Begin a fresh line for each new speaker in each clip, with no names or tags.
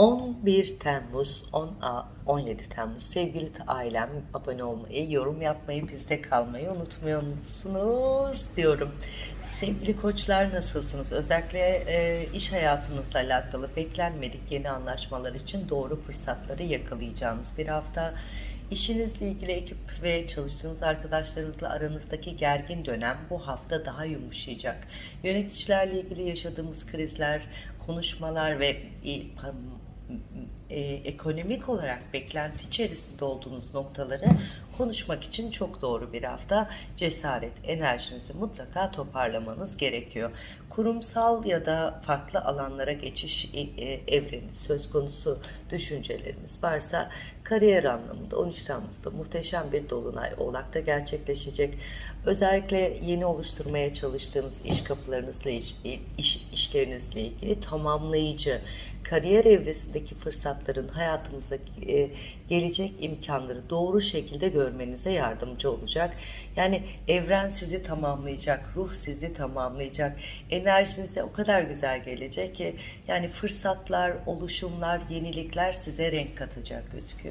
11 Temmuz 10 A- 17 Temmuz. Sevgili ailem abone olmayı yorum yapmayı bizde kalmayı unutmuyorsunuz diyorum. Sevgili koçlar nasılsınız? Özellikle e, iş hayatınızla alakalı beklenmedik yeni anlaşmalar için doğru fırsatları yakalayacağınız bir hafta. İşinizle ilgili ekip ve çalıştığınız arkadaşlarınızla aranızdaki gergin dönem bu hafta daha yumuşayacak. Yöneticilerle ilgili yaşadığımız krizler, konuşmalar ve e, ekonomik olarak beklenti içerisinde olduğunuz noktaları konuşmak için çok doğru bir hafta. Cesaret, enerjinizi mutlaka toparlamanız gerekiyor. Kurumsal ya da farklı alanlara geçiş e, e, evreni söz konusu düşünceleriniz varsa kariyer anlamında 13 Temmuz'da muhteşem bir dolunay Oğlak'ta gerçekleşecek. Özellikle yeni oluşturmaya çalıştığınız iş kapılarınızla iş, iş işlerinizle ilgili tamamlayıcı kariyer evresindeki fırsatların hayatımıza e, gelecek imkanları doğru şekilde görmenize yardımcı olacak. Yani evren sizi tamamlayacak, ruh sizi tamamlayacak. Enerjinize o kadar güzel gelecek ki yani fırsatlar, oluşumlar, yenilikler size renk katacak gözüküyor.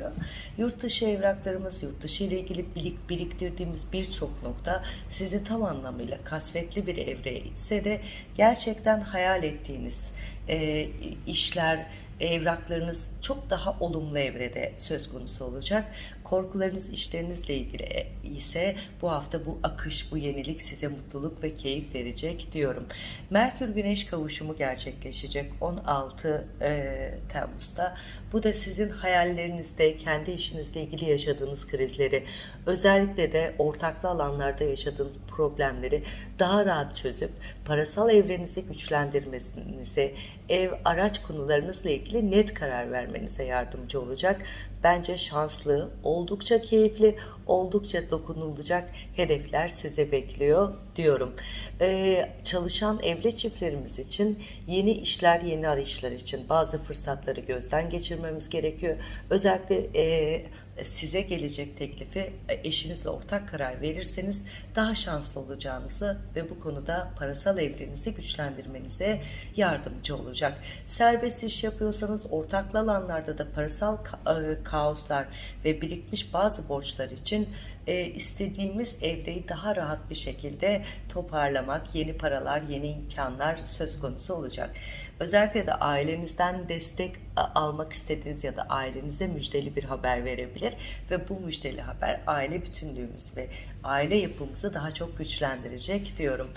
Yurt dışı evraklarımız, yurt dışı ile ilgili birik, biriktirdiğimiz birçok nokta sizi tam anlamıyla kasvetli bir evreye itse de gerçekten hayal ettiğiniz e, işler, evraklarınız çok daha olumlu evrede söz konusu olacak. Korkularınız işlerinizle ilgili ise bu hafta bu akış, bu yenilik size mutluluk ve keyif verecek diyorum. Merkür Güneş kavuşumu gerçekleşecek 16 e, Temmuz'da. Bu da sizin hayallerinizde, kendi işinizle ilgili yaşadığınız krizleri, özellikle de ortaklı alanlarda yaşadığınız problemleri daha rahat çözüp parasal evrenizi güçlendirmenize, ev, araç konularınızla ilgili net karar vermenize yardımcı olacak. Bence şanslı, oldukça keyifli, oldukça dokunulacak hedefler sizi bekliyor diyorum. Ee, çalışan evli çiftlerimiz için yeni işler, yeni arayışlar için bazı fırsatları gözden geçirmemiz gerekiyor. Özellikle e, size gelecek teklifi e, eşinizle ortak karar verirseniz daha şanslı olacağınızı ve bu konuda parasal evrenizi güçlendirmenize yardımcı olacak. Serbest iş yapıyorsanız ortaklı alanlarda da parasal ka- e, kaoslar ve birikmiş bazı borçlar için e, istediğimiz evreyi daha rahat bir şekilde toparlamak, yeni paralar, yeni imkanlar söz konusu olacak. Özellikle de ailenizden destek almak istediğiniz ya da ailenize müjdeli bir haber verebilir ve bu müjdeli haber aile bütünlüğümüz ve aile yapımızı daha çok güçlendirecek diyorum.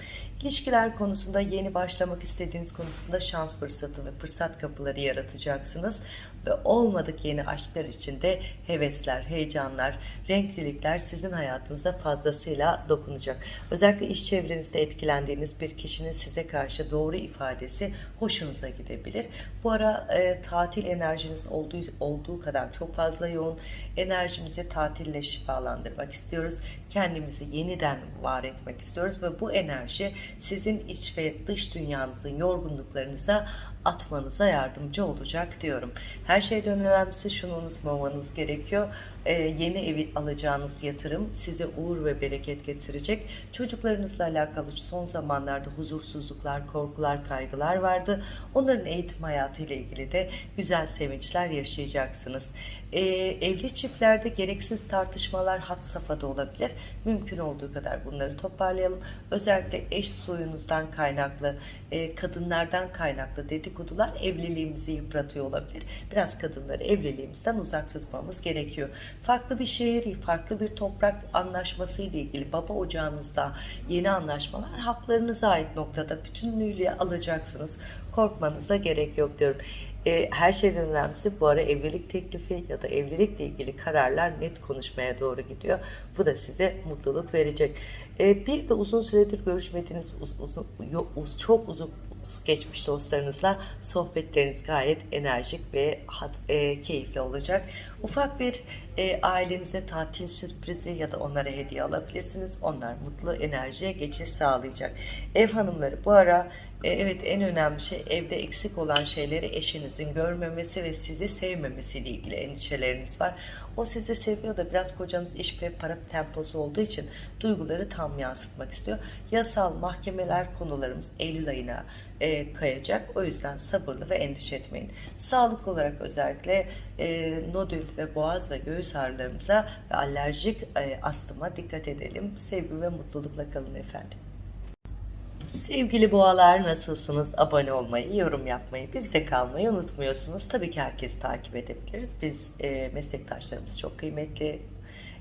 İlişkiler konusunda yeni başlamak istediğiniz konusunda şans fırsatı ve fırsat kapıları yaratacaksınız ve olmadık yeni aşklar içinde hevesler, heyecanlar, renklilikler sizin hayatınızda fazlasıyla dokunacak. Özellikle iş çevrenizde etkilendiğiniz bir kişinin size karşı doğru ifadesi hoşunuza gidebilir. Bu ara e, tatil enerjiniz olduğu, olduğu kadar çok fazla yoğun. Enerjimizi tatille şifalandırmak istiyoruz. Kendimizi yeniden var etmek istiyoruz ve bu enerji sizin iç ve dış dünyanızın yorgunluklarınıza atmanıza yardımcı olacak diyorum. Her şeyden önemlisi şunu unutmamanız gerekiyor. Ee, yeni evi alacağınız yatırım size uğur ve bereket getirecek. Çocuklarınızla alakalı son zamanlarda huzursuzluklar, korkular, kaygılar vardı. Onların eğitim hayatı ile ilgili de güzel sevinçler yaşayacaksınız. Ee, evli çiftlerde gereksiz tartışmalar hat safhada olabilir. Mümkün olduğu kadar bunları toparlayalım. Özellikle eş soyunuzdan kaynaklı, e, kadınlardan kaynaklı dedikodular evliliğimizi yıpratıyor olabilir. Biraz kadınları evliliğimizden uzak tutmamız gerekiyor. Farklı bir şehir, farklı bir toprak anlaşması ile ilgili baba ocağınızda yeni anlaşmalar haklarınıza ait noktada bütünlüğüyle alacaksınız. Korkmanıza gerek yok diyorum. E, her şeyden önemlisi bu ara evlilik teklifi ya da evlilikle ilgili kararlar net konuşmaya doğru gidiyor. Bu da size mutluluk verecek. E, bir de uzun süredir görüşmediğiniz uz, yo, uz, çok uzun geçmiş dostlarınızla sohbetleriniz gayet enerjik ve e, keyifli olacak. Ufak bir e, ailenize tatil sürprizi ya da onlara hediye alabilirsiniz. Onlar mutlu enerjiye geçiş sağlayacak. Ev hanımları bu ara evet en önemli şey evde eksik olan şeyleri eşinizin görmemesi ve sizi sevmemesiyle ilgili endişeleriniz var. O sizi seviyor da biraz kocanız iş ve para temposu olduğu için duyguları tam yansıtmak istiyor. Yasal mahkemeler konularımız Eylül ayına e, kayacak. O yüzden sabırlı ve endişe etmeyin. Sağlık olarak özellikle e, nodül ve boğaz ve göğüs ağrılarımıza ve alerjik e, astıma dikkat edelim. Sevgi ve mutlulukla kalın efendim. Sevgili boğalar nasılsınız? Abone olmayı, yorum yapmayı, bizde kalmayı unutmuyorsunuz. Tabii ki herkes takip edebiliriz. Biz e, meslektaşlarımız çok kıymetli.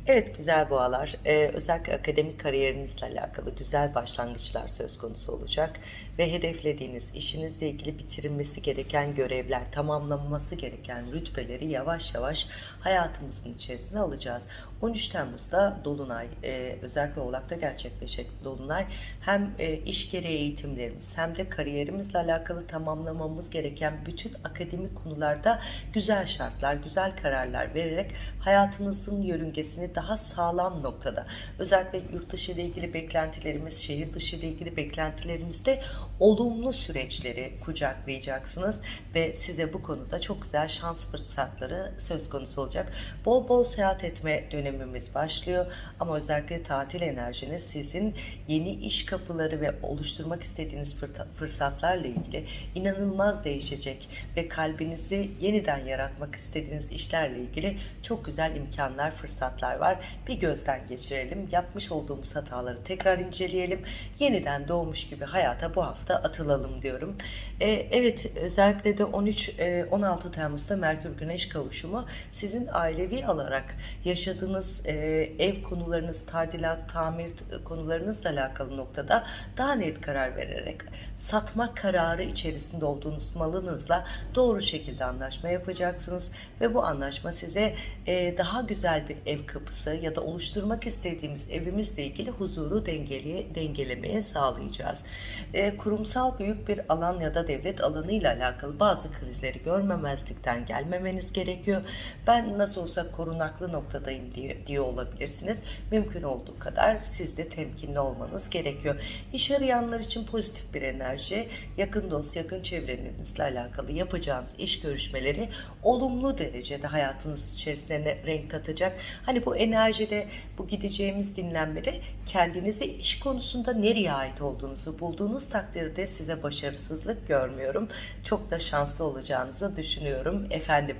Evet güzel boğalar, ee, özellikle akademik kariyerinizle alakalı güzel başlangıçlar söz konusu olacak ve hedeflediğiniz işinizle ilgili bitirilmesi gereken görevler, tamamlanması gereken rütbeleri yavaş yavaş hayatımızın içerisine alacağız. 13 Temmuz'da Dolunay, e, özellikle Oğlak'ta gerçekleşecek Dolunay hem e, iş gereği eğitimlerimiz hem de kariyerimizle alakalı tamamlamamız gereken bütün akademik konularda güzel şartlar, güzel kararlar vererek hayatınızın yörüngesini daha sağlam noktada özellikle yurt dışı ile ilgili beklentilerimiz, şehir dışı ile ilgili beklentilerimizde olumlu süreçleri kucaklayacaksınız ve size bu konuda çok güzel şans fırsatları söz konusu olacak. Bol bol seyahat etme dönemimiz başlıyor ama özellikle tatil enerjiniz sizin yeni iş kapıları ve oluşturmak istediğiniz fırsatlarla ilgili inanılmaz değişecek ve kalbinizi yeniden yaratmak istediğiniz işlerle ilgili çok güzel imkanlar, fırsatlar var. Bir gözden geçirelim. Yapmış olduğumuz hataları tekrar inceleyelim. Yeniden doğmuş gibi hayata bu hafta atılalım diyorum. Ee, evet özellikle de 13-16 e, Temmuz'da Merkür Güneş kavuşumu sizin ailevi olarak yaşadığınız e, ev konularınız, tadilat, tamir konularınızla alakalı noktada daha net karar vererek satma kararı içerisinde olduğunuz malınızla doğru şekilde anlaşma yapacaksınız ve bu anlaşma size e, daha güzel bir ev kapısı ya da oluşturmak istediğimiz evimizle ilgili huzuru dengeli, dengelemeye sağlayacağız. E, kurumsal büyük bir alan ya da devlet alanı ile alakalı bazı krizleri görmemezlikten gelmemeniz gerekiyor. Ben nasıl olsa korunaklı noktadayım diye, diye olabilirsiniz. Mümkün olduğu kadar siz de temkinli olmanız gerekiyor. İş arayanlar için pozitif bir enerji, yakın dost, yakın çevrenizle alakalı yapacağınız iş görüşmeleri olumlu derecede hayatınız içerisine renk katacak. Hani bu enerjide, bu gideceğimiz dinlenmede kendinizi iş konusunda nereye ait olduğunuzu bulduğunuz takdirde size başarısızlık görmüyorum. Çok da şanslı olacağınızı düşünüyorum efendim.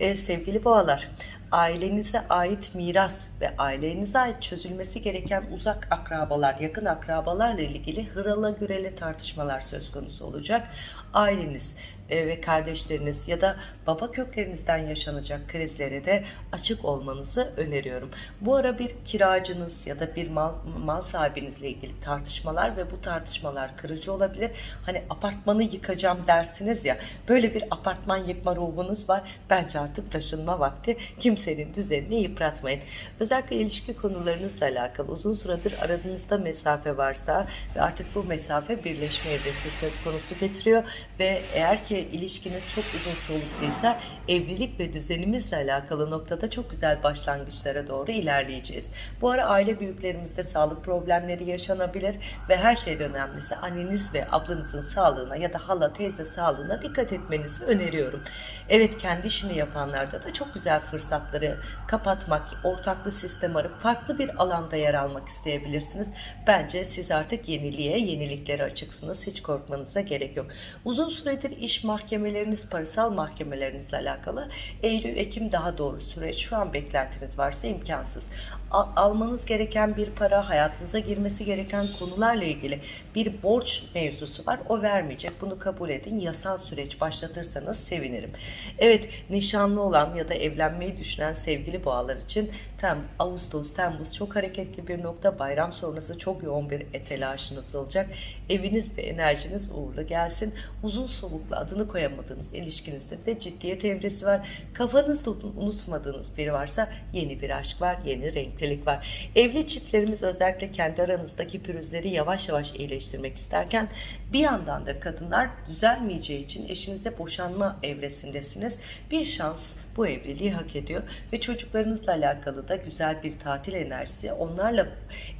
Ee, sevgili boğalar, ailenize ait miras ve ailenize ait çözülmesi gereken uzak akrabalar, yakın akrabalarla ilgili hırala gürele tartışmalar söz konusu olacak. Aileniz ve kardeşleriniz ya da baba köklerinizden yaşanacak krizlere de açık olmanızı öneriyorum. Bu ara bir kiracınız ya da bir mal, mal sahibinizle ilgili tartışmalar ve bu tartışmalar kırıcı olabilir. Hani apartmanı yıkacağım dersiniz ya böyle bir apartman yıkma ruhunuz var. Bence artık taşınma vakti. Kimsenin düzenini yıpratmayın. Özellikle ilişki konularınızla alakalı uzun süredir aranızda mesafe varsa ve artık bu mesafe birleşme evresi söz konusu getiriyor ve eğer ki ilişkiniz çok uzun solukluysa evlilik ve düzenimizle alakalı noktada çok güzel başlangıçlara doğru ilerleyeceğiz. Bu ara aile büyüklerimizde sağlık problemleri yaşanabilir ve her şeyden önemlisi anneniz ve ablanızın sağlığına ya da hala teyze sağlığına dikkat etmenizi öneriyorum. Evet kendi işini yapanlarda da çok güzel fırsatları kapatmak, ortaklı sistem arıp farklı bir alanda yer almak isteyebilirsiniz. Bence siz artık yeniliğe, yeniliklere açıksınız. Hiç korkmanıza gerek yok. Uzun süredir iş mahkemeleriniz, parasal mahkemelerinizle alakalı Eylül-Ekim daha doğru süreç. Şu an beklentiniz varsa imkansız. Al almanız gereken bir para, hayatınıza girmesi gereken konularla ilgili bir borç mevzusu var. O vermeyecek. Bunu kabul edin. Yasal süreç başlatırsanız sevinirim. Evet, nişanlı olan ya da evlenmeyi düşünen sevgili boğalar için tam Ağustos, Temmuz çok hareketli bir nokta. Bayram sonrası çok yoğun bir telaşınız olacak. Eviniz ve enerjiniz uğurlu gelsin. Uzun soluklu adını koyamadığınız ilişkinizde de ciddiyet evresi var. Kafanızda unutmadığınız biri varsa yeni bir aşk var, yeni renklilik var. Evli çiftlerimiz özellikle kendi aranızdaki pürüzleri yavaş yavaş iyileştirmek isterken bir yandan da kadınlar düzelmeyeceği için eşinize boşanma evresindesiniz. Bir şans bu evliliği hak ediyor. Ve çocuklarınızla alakalı da güzel bir tatil enerjisi. Onlarla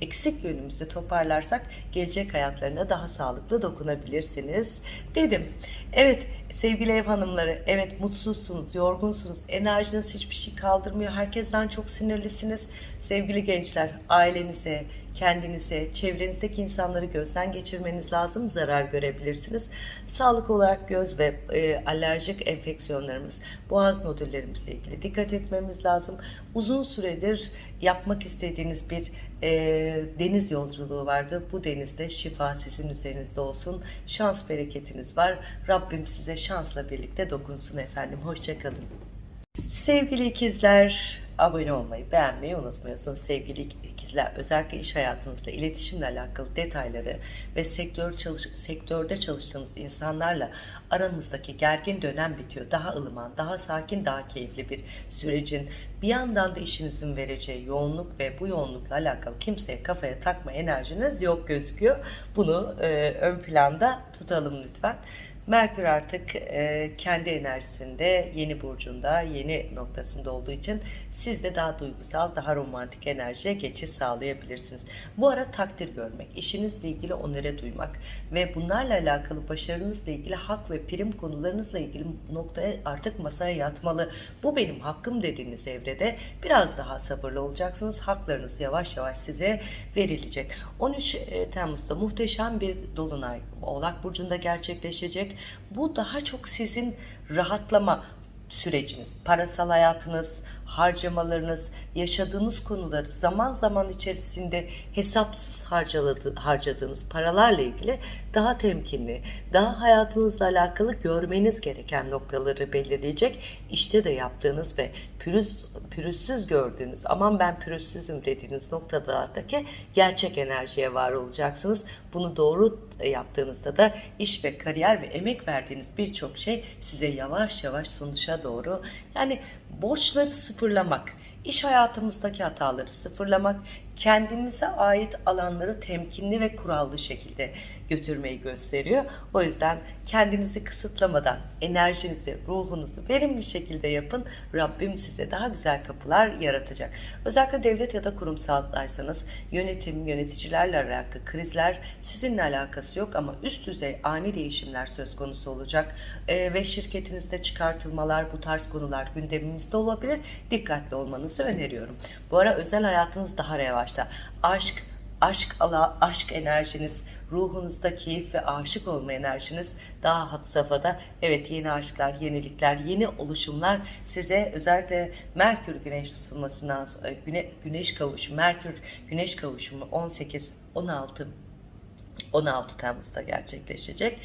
eksik yönümüzü toparlarsak gelecek hayatlarına daha sağlıklı dokunabilirsiniz dedim. Evet sevgili ev hanımları evet mutsuzsunuz, yorgunsunuz, enerjiniz hiçbir şey kaldırmıyor. Herkesten çok sinirlisiniz. Sevgili gençler ailenize, kendinize, çevrenizdeki insanları gözden geçirmeniz lazım. Zarar görebilirsiniz. Sağlık olarak göz ve e, alerjik enfeksiyonlarımız, boğaz nodüllerimizle ilgili dikkat etmemiz lazım. Uzun süredir yapmak istediğiniz bir e, deniz yolculuğu vardı. Bu denizde şifa sizin üzerinizde olsun. Şans bereketiniz var. Rabbim size şansla birlikte dokunsun efendim. Hoşçakalın. Sevgili ikizler, abone olmayı, beğenmeyi unutmuyorsunuz. Sevgili ikizler, özellikle iş hayatınızda iletişimle alakalı detayları ve sektör çalış sektörde çalıştığınız insanlarla aranızdaki gergin dönem bitiyor. Daha ılıman, daha sakin, daha keyifli bir sürecin bir yandan da işinizin vereceği yoğunluk ve bu yoğunlukla alakalı kimseye kafaya takma enerjiniz yok gözüküyor. Bunu e, ön planda tutalım lütfen. Merkür artık e, kendi enerjisinde, yeni burcunda, yeni noktasında olduğu için siz de daha duygusal, daha romantik enerjiye geçiş sağlayabilirsiniz. Bu ara takdir görmek, işinizle ilgili onere duymak ve bunlarla alakalı başarınızla ilgili hak ve prim konularınızla ilgili noktaya artık masaya yatmalı. Bu benim hakkım dediğiniz evrede biraz daha sabırlı olacaksınız. Haklarınız yavaş yavaş size verilecek. 13 e, Temmuz'da muhteşem bir dolunay Oğlak Burcu'nda gerçekleşecek. Bu daha çok sizin rahatlama süreciniz, parasal hayatınız, harcamalarınız, yaşadığınız konuları zaman zaman içerisinde hesapsız harcadığınız paralarla ilgili daha temkinli, daha hayatınızla alakalı görmeniz gereken noktaları belirleyecek. İşte de yaptığınız ve pürüz, pürüzsüz gördüğünüz, aman ben pürüzsüzüm dediğiniz noktalardaki gerçek enerjiye var olacaksınız. Bunu doğru yaptığınızda da iş ve kariyer ve emek verdiğiniz birçok şey size yavaş yavaş sonuçta doğru. Yani borçları sıfırlamak, iş hayatımızdaki hataları sıfırlamak, kendimize ait alanları temkinli ve kurallı şekilde götürmeyi gösteriyor. O yüzden kendinizi kısıtlamadan enerjinizi, ruhunuzu verimli şekilde yapın. Rabbim size daha güzel kapılar yaratacak. Özellikle devlet ya da kurumsallarsanız yönetim, yöneticilerle alakalı krizler sizinle alakası yok ama üst düzey ani değişimler söz konusu olacak ee, ve şirketinizde çıkartılmalar, bu tarz konular gündemimizde olabilir. Dikkatli olmanızı öneriyorum. Bu ara özel hayatınız daha revaçta. Aşk, aşk ala, aşk enerjiniz, ruhunuzda keyif ve aşık olma enerjiniz daha hat safhada. Evet yeni aşklar, yenilikler, yeni oluşumlar size özellikle Merkür Güneş tutulmasından sonra güne, Güneş kavuşumu, Merkür Güneş kavuşumu 18 16 16 Temmuz'da gerçekleşecek.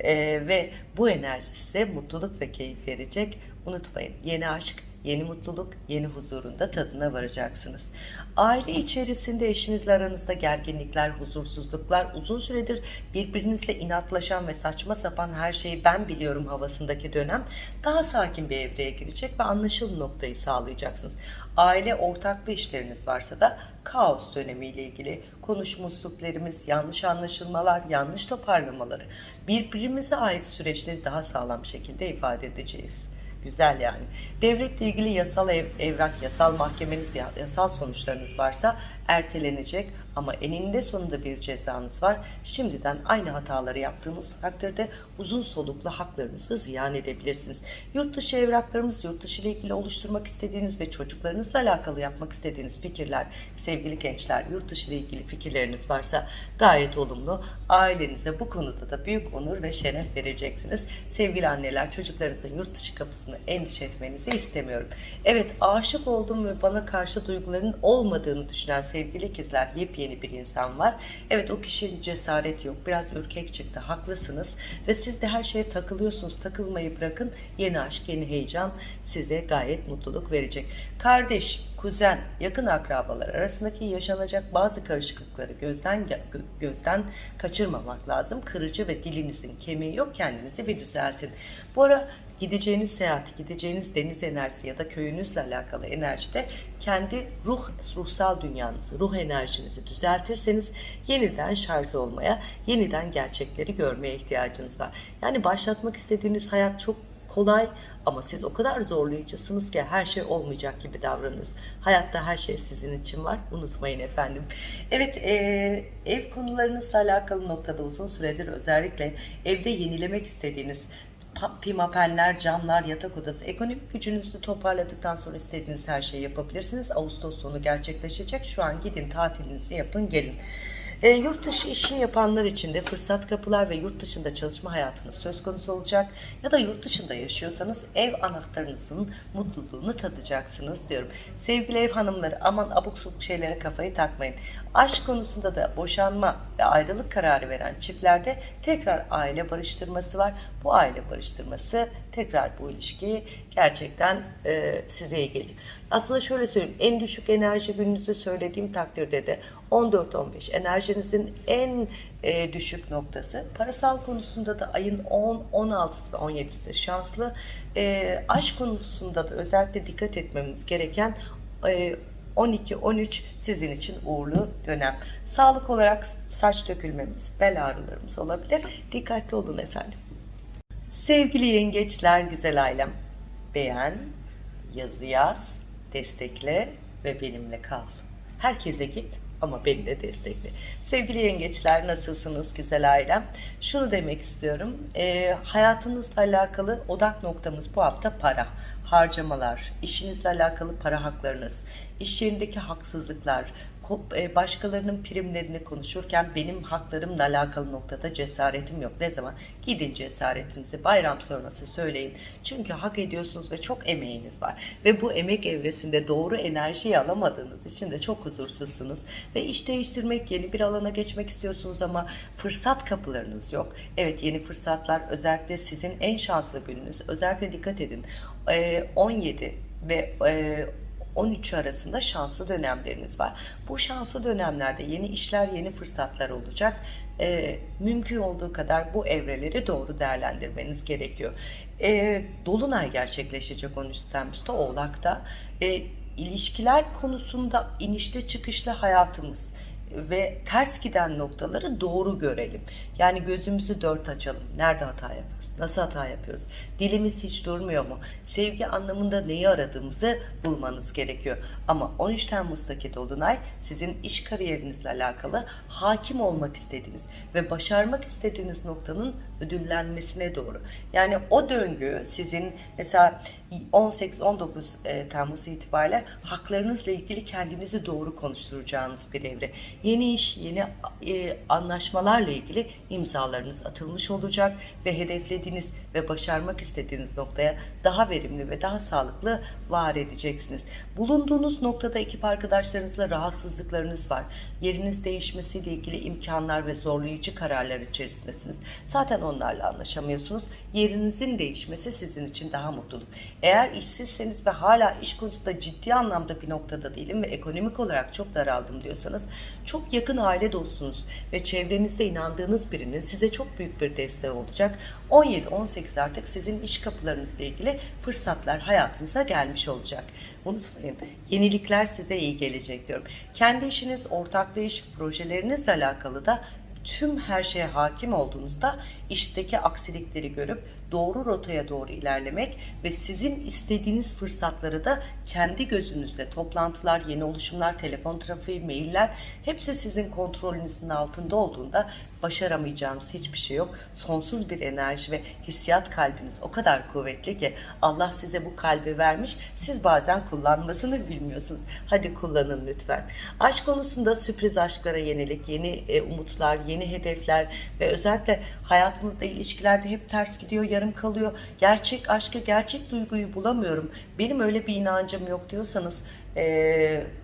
Ee, ve bu enerji size mutluluk ve keyif verecek. Unutmayın yeni aşk, yeni mutluluk, yeni huzurunda tadına varacaksınız. Aile içerisinde eşinizle aranızda gerginlikler, huzursuzluklar, uzun süredir birbirinizle inatlaşan ve saçma sapan her şeyi ben biliyorum havasındaki dönem daha sakin bir evreye girecek ve anlaşılır noktayı sağlayacaksınız. Aile ortaklı işleriniz varsa da kaos dönemiyle ilgili konuşma üsluplarımız, yanlış anlaşılmalar, yanlış toparlamaları, birbirimize ait süreçleri daha sağlam şekilde ifade edeceğiz. Güzel yani. Devletle ilgili yasal ev, evrak, yasal mahkemeniz, yasal sonuçlarınız varsa ertelenecek ama eninde sonunda bir cezanız var. Şimdiden aynı hataları yaptığınız takdirde uzun soluklu haklarınızı ziyan edebilirsiniz. Yurt dışı evraklarımız, yurt dışı ile ilgili oluşturmak istediğiniz ve çocuklarınızla alakalı yapmak istediğiniz fikirler, sevgili gençler, yurt dışı ile ilgili fikirleriniz varsa gayet olumlu. Ailenize bu konuda da büyük onur ve şeref vereceksiniz. Sevgili anneler, çocuklarınızın yurt dışı kapısını endişe etmenizi istemiyorum. Evet, aşık oldum ve bana karşı duyguların olmadığını düşünen sevgili ikizler, yepyeni yeni bir insan var. Evet o kişinin cesareti yok. Biraz ürkek çıktı. Haklısınız. Ve siz de her şeye takılıyorsunuz. Takılmayı bırakın. Yeni aşk, yeni heyecan size gayet mutluluk verecek. Kardeş, kuzen, yakın akrabalar arasındaki yaşanacak bazı karışıklıkları gözden gözden kaçırmamak lazım. Kırıcı ve dilinizin kemiği yok kendinizi bir düzeltin. Bu ara gideceğiniz seyahat, gideceğiniz deniz enerjisi ya da köyünüzle alakalı enerjide kendi ruh, ruhsal dünyanızı, ruh enerjinizi düzeltirseniz yeniden şarj olmaya, yeniden gerçekleri görmeye ihtiyacınız var. Yani başlatmak istediğiniz hayat çok kolay ama siz o kadar zorlayıcısınız ki her şey olmayacak gibi davranıyorsunuz. Hayatta her şey sizin için var. Unutmayın efendim. Evet e, ev konularınızla alakalı noktada uzun süredir özellikle evde yenilemek istediğiniz pimapenler, camlar, yatak odası, ekonomik gücünüzü toparladıktan sonra istediğiniz her şeyi yapabilirsiniz. Ağustos sonu gerçekleşecek. Şu an gidin tatilinizi yapın gelin. E, yurt dışı işi yapanlar için de fırsat kapılar ve yurt dışında çalışma hayatınız söz konusu olacak. Ya da yurt dışında yaşıyorsanız ev anahtarınızın mutluluğunu tadacaksınız diyorum. Sevgili ev hanımları aman abuk sabuk şeylere kafayı takmayın. Aşk konusunda da boşanma ve ayrılık kararı veren çiftlerde tekrar aile barıştırması var. Bu aile barıştırması tekrar bu ilişkiyi gerçekten e, size iyi gelir. Aslında şöyle söyleyeyim en düşük enerji gününüzü söylediğim takdirde de 14-15 enerjinizin en e, düşük noktası. Parasal konusunda da ayın 10, 16'sı ve 17'si şanslı. E, aşk konusunda da özellikle dikkat etmemiz gereken e, 12-13 sizin için uğurlu dönem. Sağlık olarak saç dökülmemiz, bel ağrılarımız olabilir. Dikkatli olun efendim. Sevgili yengeçler, güzel ailem. Beğen, yazı yaz, destekle ve benimle kal. Herkese git ama beni de destekle. Sevgili yengeçler nasılsınız güzel ailem? Şunu demek istiyorum. E, hayatınızla alakalı odak noktamız bu hafta para, harcamalar, işinizle alakalı para haklarınız, iş yerindeki haksızlıklar, e, başkalarının primlerini konuşurken benim haklarımla alakalı noktada cesaretim yok. Ne zaman? Gidin cesaretinizi bayram sonrası söyleyin. Çünkü hak ediyorsunuz ve çok emeğiniz var. Ve bu emek evresinde doğru enerjiyi alamadığınız için de çok huzursuzsunuz. Ve iş değiştirmek, yeni bir alana geçmek istiyorsunuz ama fırsat kapılarınız yok. Evet yeni fırsatlar özellikle sizin en şanslı gününüz. Özellikle dikkat edin. E, 17 ve e, 13 arasında şanslı dönemleriniz var. Bu şanslı dönemlerde yeni işler, yeni fırsatlar olacak. Ee, mümkün olduğu kadar bu evreleri doğru değerlendirmeniz gerekiyor. Ee, Dolunay gerçekleşecek 13 Temmuz'da Oğlak'ta. Ee, ilişkiler konusunda inişte çıkışlı hayatımız ve ters giden noktaları doğru görelim. Yani gözümüzü dört açalım. Nerede hata yapıyoruz? Nasıl hata yapıyoruz? Dilimiz hiç durmuyor mu? Sevgi anlamında neyi aradığımızı bulmanız gerekiyor. Ama 13 Temmuz'daki Dolunay sizin iş kariyerinizle alakalı hakim olmak istediğiniz ve başarmak istediğiniz noktanın ödüllenmesine doğru. Yani o döngü sizin mesela 18-19 e, Temmuz itibariyle haklarınızla ilgili kendinizi doğru konuşturacağınız bir evre. Yeni iş, yeni e, anlaşmalarla ilgili imzalarınız atılmış olacak ve hedeflediğiniz ve başarmak istediğiniz noktaya daha verimli ve daha sağlıklı var edeceksiniz. Bulunduğunuz noktada ekip arkadaşlarınızla rahatsızlıklarınız var. Yeriniz değişmesiyle ilgili imkanlar ve zorlayıcı kararlar içerisindesiniz. Zaten onlarla anlaşamıyorsunuz. Yerinizin değişmesi sizin için daha mutluluk. Eğer işsizseniz ve hala iş konusunda ciddi anlamda bir noktada değilim ve ekonomik olarak çok daraldım diyorsanız çok yakın aile dostunuz ve çevrenizde inandığınız birinin size çok büyük bir desteği olacak. 17-18 artık sizin iş kapılarınızla ilgili fırsatlar hayatınıza gelmiş olacak. Unutmayın yenilikler size iyi gelecek diyorum. Kendi işiniz, ortaklı iş, projelerinizle alakalı da tüm her şeye hakim olduğunuzda işteki aksilikleri görüp doğru rotaya doğru ilerlemek ve sizin istediğiniz fırsatları da kendi gözünüzle toplantılar, yeni oluşumlar, telefon trafiği, mailler hepsi sizin kontrolünüzün altında olduğunda başaramayacağınız hiçbir şey yok. Sonsuz bir enerji ve hissiyat kalbiniz o kadar kuvvetli ki Allah size bu kalbi vermiş. Siz bazen kullanmasını bilmiyorsunuz. Hadi kullanın lütfen. Aşk konusunda sürpriz aşklara yenilik, yeni e, umutlar, yeni hedefler ve özellikle hayatımızda ilişkilerde hep ters gidiyor, yarım kalıyor. Gerçek aşkı, gerçek duyguyu bulamıyorum. Benim öyle bir inancım yok diyorsanız e,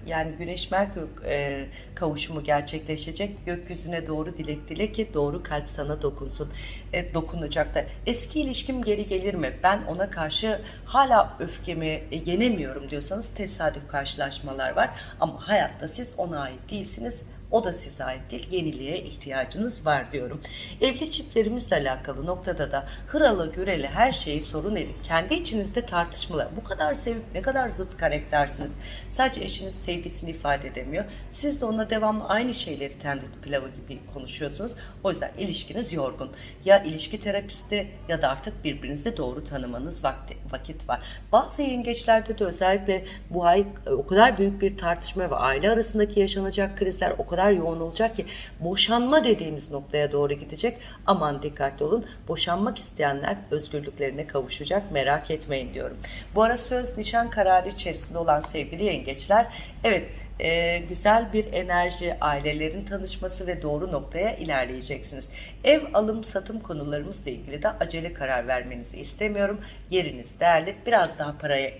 yani Güneş Merkür e, kavuşumu gerçekleşecek. Gökyüzüne doğru dilek dile ki doğru kalp sana dokunsun. E, dokunacak da. Eski ilişkim geri gelir mi? Ben ona karşı hala öfkemi e, yenemiyorum diyorsanız tesadüf karşılaşmalar var. Ama hayatta siz ona ait değilsiniz O da size ait değil. Yeniliğe ihtiyacınız var diyorum. Evli çiftlerimizle alakalı noktada da hıralı güreli her şeyi sorun edip kendi içinizde tartışmalar. Bu kadar sevip ne kadar zıt karaktersiniz. Sadece eşiniz sevgisini ifade edemiyor. Siz de ona devamlı aynı şeyleri tendit pilavı gibi konuşuyorsunuz. O yüzden ilişkiniz yorgun. Ya ilişki terapisti ya da artık birbirinizi doğru tanımanız vakti, vakit var. Bazı yengeçlerde de özellikle bu ay e, o kadar büyük bir tartışma ve aile arasındaki yaşanacak krizler o kadar yoğun olacak ki boşanma dediğimiz noktaya doğru gidecek. Aman dikkatli olun. Boşanmak isteyenler özgürlüklerine kavuşacak. Merak etmeyin diyorum. Bu ara söz nişan kararı içerisinde olan sevgili yengeçler evet e, güzel bir enerji, ailelerin tanışması ve doğru noktaya ilerleyeceksiniz. Ev alım satım konularımızla ilgili de acele karar vermenizi istemiyorum. Yeriniz değerli. Biraz daha paraya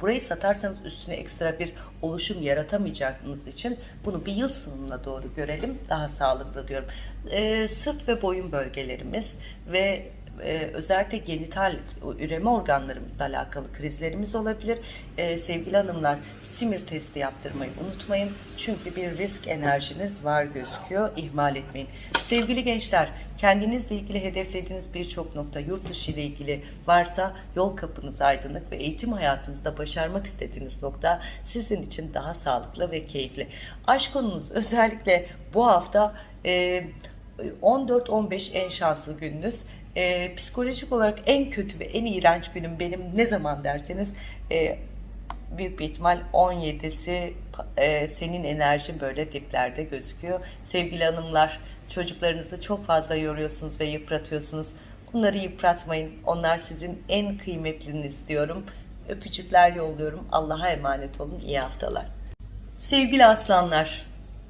burayı satarsanız üstüne ekstra bir oluşum yaratamayacağınız için bunu bir yıl sonuna doğru görelim. Daha sağlıklı diyorum. E, sırt ve boyun bölgelerimiz ve e, özellikle genital üreme organlarımızla alakalı krizlerimiz olabilir. E, sevgili hanımlar simir testi yaptırmayı unutmayın. Çünkü bir risk enerjiniz var gözüküyor. İhmal etmeyin. Sevgili gençler kendinizle ilgili hedeflediğiniz birçok nokta yurt dışı ile ilgili varsa yol kapınız aydınlık ve eğitim hayatınızda başarmak istediğiniz nokta sizin için daha sağlıklı ve keyifli. Aşk konunuz özellikle bu hafta e, 14-15 en şanslı gününüz e, psikolojik olarak en kötü ve en iğrenç günüm benim ne zaman derseniz e, büyük bir ihtimal 17'si e, senin enerjin böyle diplerde gözüküyor. Sevgili hanımlar çocuklarınızı çok fazla yoruyorsunuz ve yıpratıyorsunuz. Onları yıpratmayın. Onlar sizin en kıymetliniz diyorum. Öpücükler yolluyorum. Allah'a emanet olun. İyi haftalar. Sevgili aslanlar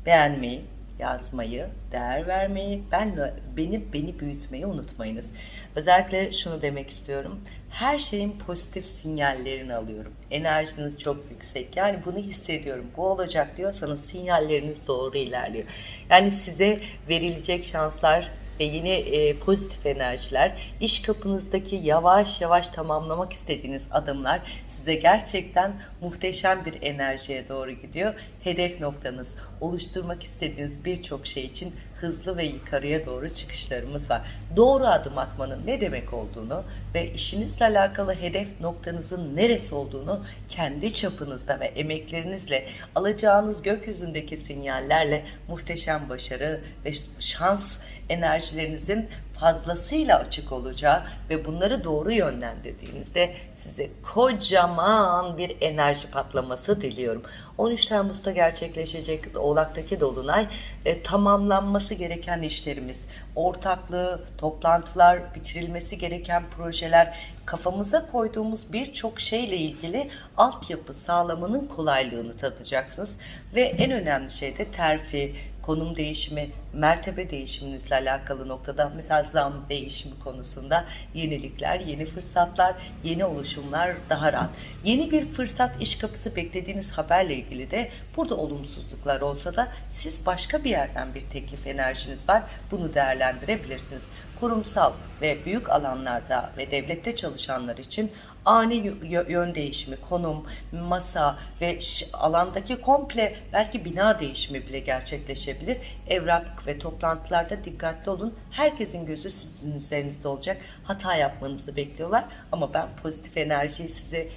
beğenmeyi, yazmayı, değer vermeyi, ben beni beni büyütmeyi unutmayınız. Özellikle şunu demek istiyorum. Her şeyin pozitif sinyallerini alıyorum. Enerjiniz çok yüksek. Yani bunu hissediyorum. Bu olacak diyorsanız sinyalleriniz doğru ilerliyor. Yani size verilecek şanslar ve yeni e, pozitif enerjiler, iş kapınızdaki yavaş yavaş tamamlamak istediğiniz adımlar size gerçekten muhteşem bir enerjiye doğru gidiyor. Hedef noktanız, oluşturmak istediğiniz birçok şey için hızlı ve yukarıya doğru çıkışlarımız var. Doğru adım atmanın ne demek olduğunu ve işinizle alakalı hedef noktanızın neresi olduğunu kendi çapınızda ve emeklerinizle alacağınız gökyüzündeki sinyallerle muhteşem başarı ve şans enerjilerinizin fazlasıyla açık olacağı ve bunları doğru yönlendirdiğinizde size kocaman bir enerji patlaması diliyorum. 13 Temmuz'da gerçekleşecek Oğlak'taki Dolunay e, tamamlanması gereken işlerimiz, ortaklığı, toplantılar, bitirilmesi gereken projeler, kafamıza koyduğumuz birçok şeyle ilgili altyapı sağlamanın kolaylığını tadacaksınız. Ve en önemli şey de terfi, konum değişimi, mertebe değişiminizle alakalı noktada mesela zam değişimi konusunda yenilikler, yeni fırsatlar, yeni oluşumlar daha rahat. Yeni bir fırsat iş kapısı beklediğiniz haberle ilgili de burada olumsuzluklar olsa da siz başka bir yerden bir teklif enerjiniz var. Bunu değerlendirebilirsiniz. Kurumsal ve büyük alanlarda ve devlette çalışanlar için ani yön değişimi, konum, masa ve alandaki komple belki bina değişimi bile gerçekleşebilir. Evrak ve toplantılarda dikkatli olun. Herkesin gözü sizin üzerinizde olacak. Hata yapmanızı bekliyorlar ama ben pozitif enerjiyi size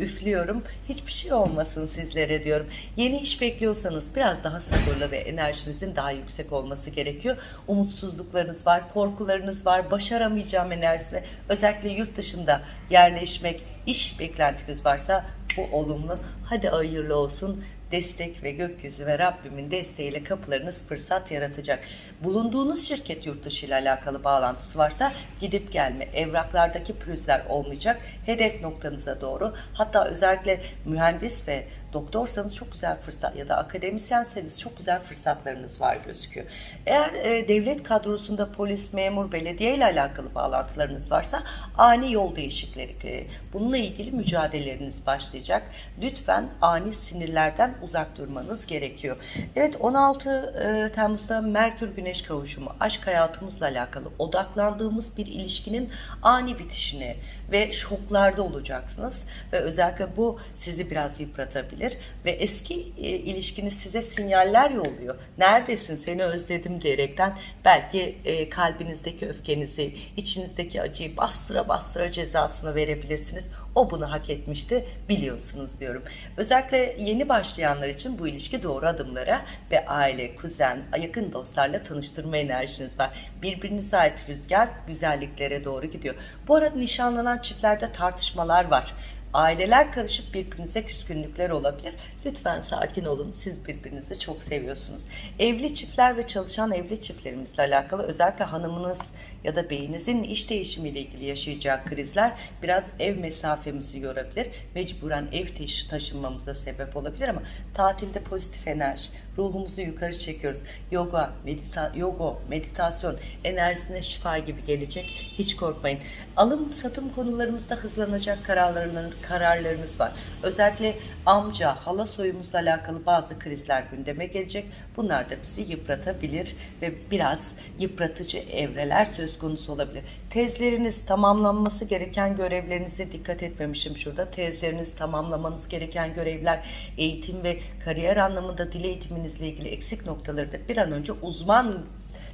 üflüyorum. Hiçbir şey olmasın sizlere diyorum. Yeni iş bekliyorsanız biraz daha sabırlı ve enerjinizin daha yüksek olması gerekiyor. Umutsuzluklarınız var, korkularınız var, başaramayacağım enerjisi. Özellikle yurt dışında yerleşmek, iş beklentiniz varsa bu olumlu. Hadi hayırlı olsun destek ve gökyüzü ve Rabbimin desteğiyle kapılarınız fırsat yaratacak. Bulunduğunuz şirket yurt dışı ile alakalı bağlantısı varsa gidip gelme, evraklardaki pürüzler olmayacak. Hedef noktanıza doğru hatta özellikle mühendis ve doktorsanız çok güzel fırsat ya da akademisyenseniz çok güzel fırsatlarınız var gözüküyor. Eğer e, devlet kadrosunda polis, memur, belediye ile alakalı bağlantılarınız varsa ani yol değişiklikleri, bununla ilgili mücadeleleriniz başlayacak. Lütfen ani sinirlerden uzak durmanız gerekiyor. Evet 16 e, Temmuz'da Merkür Güneş kavuşumu aşk hayatımızla alakalı odaklandığımız bir ilişkinin ani bitişine ve şoklarda olacaksınız ve özellikle bu sizi biraz yıpratabilir ve eski e, ilişkiniz size sinyaller yolluyor. Neredesin seni özledim diyerekten belki e, kalbinizdeki öfkenizi, içinizdeki acıyı bastıra bastıra cezasını verebilirsiniz. O bunu hak etmişti biliyorsunuz diyorum. Özellikle yeni başlayanlar için bu ilişki doğru adımlara ve aile, kuzen, yakın dostlarla tanıştırma enerjiniz var. Birbirinize ait rüzgar güzelliklere doğru gidiyor. Bu arada nişanlanan çiftlerde tartışmalar var. Aileler karışıp birbirinize küskünlükler olabilir. Lütfen sakin olun. Siz birbirinizi çok seviyorsunuz. Evli çiftler ve çalışan evli çiftlerimizle alakalı özellikle hanımınız ya da beyinizin iş değişimiyle ilgili yaşayacağı krizler biraz ev mesafemizi yorabilir. Mecburen ev taşı taşınmamıza sebep olabilir ama tatilde pozitif enerji, ruhumuzu yukarı çekiyoruz. Yoga, medita yoga, meditasyon enerjisine şifa gibi gelecek. Hiç korkmayın. Alım satım konularımızda hızlanacak kararlarınız, kararlarınız var. Özellikle amca, hala soyumuzla alakalı bazı krizler gündeme gelecek. Bunlar da bizi yıpratabilir ve biraz yıpratıcı evreler söz konusu olabilir. Tezleriniz tamamlanması gereken görevlerinize dikkat etmemişim şurada. Tezleriniz tamamlamanız gereken görevler eğitim ve kariyer anlamında dil eğitiminizle ilgili eksik noktaları da bir an önce uzman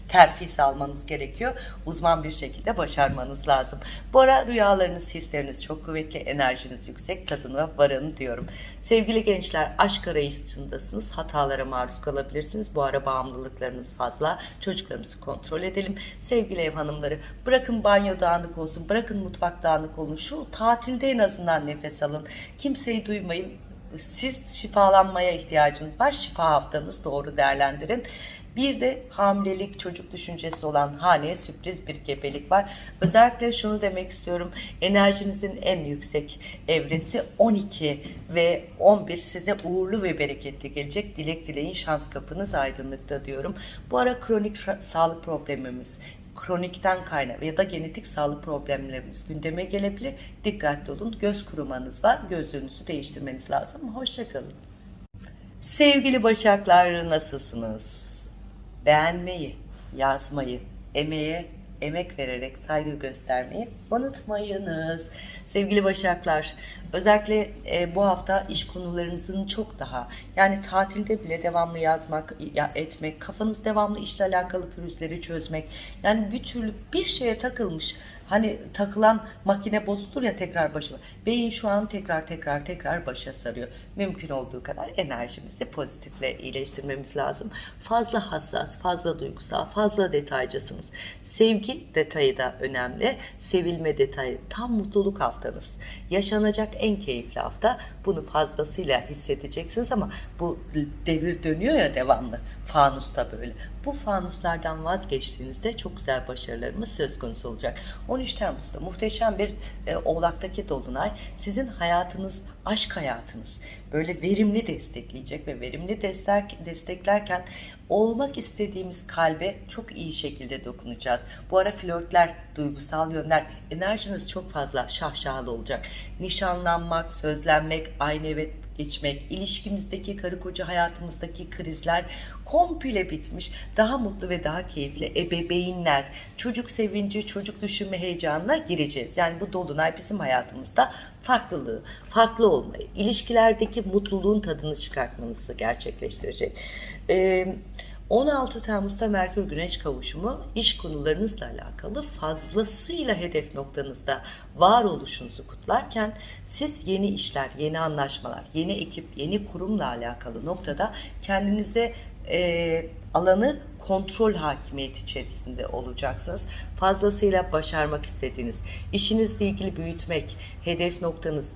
terfisi almanız gerekiyor. Uzman bir şekilde başarmanız lazım. Bu ara rüyalarınız, hisleriniz çok kuvvetli, enerjiniz yüksek, tadına varın diyorum. Sevgili gençler, aşk arayışındasınız. Hatalara maruz kalabilirsiniz. Bu ara bağımlılıklarınız fazla. Çocuklarımızı kontrol edelim. Sevgili ev hanımları, bırakın banyo dağınık olsun, bırakın mutfak dağınık olun. Şu tatilde en azından nefes alın. Kimseyi duymayın siz şifalanmaya ihtiyacınız var. Şifa haftanız doğru değerlendirin. Bir de hamilelik, çocuk düşüncesi olan haneye sürpriz bir gebelik var. Özellikle şunu demek istiyorum. Enerjinizin en yüksek evresi 12 ve 11 size uğurlu ve bereketli gelecek. Dilek dileyin şans kapınız aydınlıkta diyorum. Bu ara kronik sağlık problemimiz, kronikten kaynak ya da genetik sağlık problemlerimiz gündeme gelebilir. Dikkatli olun. Göz kurumanız var. Gözlüğünüzü değiştirmeniz lazım. Hoşçakalın. Sevgili Başaklar nasılsınız? Beğenmeyi, yazmayı, emeğe emek vererek saygı göstermeyi unutmayınız. Sevgili Başaklar, özellikle e, bu hafta iş konularınızın çok daha yani tatilde bile devamlı yazmak, ya, etmek, kafanız devamlı işle alakalı pürüzleri çözmek. Yani bir türlü bir şeye takılmış Hani takılan makine bozulur ya tekrar başa. Beyin şu an tekrar tekrar tekrar başa sarıyor. Mümkün olduğu kadar enerjimizi pozitifle iyileştirmemiz lazım. Fazla hassas, fazla duygusal, fazla detaycısınız. Sevgi detayı da önemli. Sevilme detayı. Tam mutluluk haftanız. Yaşanacak en keyifli hafta. Bunu fazlasıyla hissedeceksiniz ama bu devir dönüyor ya devamlı. Fanusta böyle. Bu fanuslardan vazgeçtiğinizde çok güzel başarılarımız söz konusu olacak. 13 Temmuz'da muhteşem bir e, Oğlak'taki Dolunay sizin hayatınız, aşk hayatınız böyle verimli destekleyecek ve verimli destek, desteklerken olmak istediğimiz kalbe çok iyi şekilde dokunacağız. Bu ara flörtler, duygusal yönler, enerjiniz çok fazla şahşalı olacak. Nişanlanmak, sözlenmek, aynı evet geçmek, ilişkimizdeki karı koca hayatımızdaki krizler komple bitmiş. Daha mutlu ve daha keyifli ebeveynler, çocuk sevinci, çocuk düşünme heyecanına gireceğiz. Yani bu dolunay bizim hayatımızda farklılığı, farklı olmayı, ilişkilerdeki mutluluğun tadını çıkartmanızı gerçekleştirecek. Ee, 16 Temmuz'da Merkür Güneş kavuşumu iş konularınızla alakalı fazlasıyla hedef noktanızda var oluşunuzu kutlarken siz yeni işler, yeni anlaşmalar, yeni ekip, yeni kurumla alakalı noktada kendinize e, alanı kontrol hakimiyeti içerisinde olacaksınız. Fazlasıyla başarmak istediğiniz, işinizle ilgili büyütmek, hedef noktanız,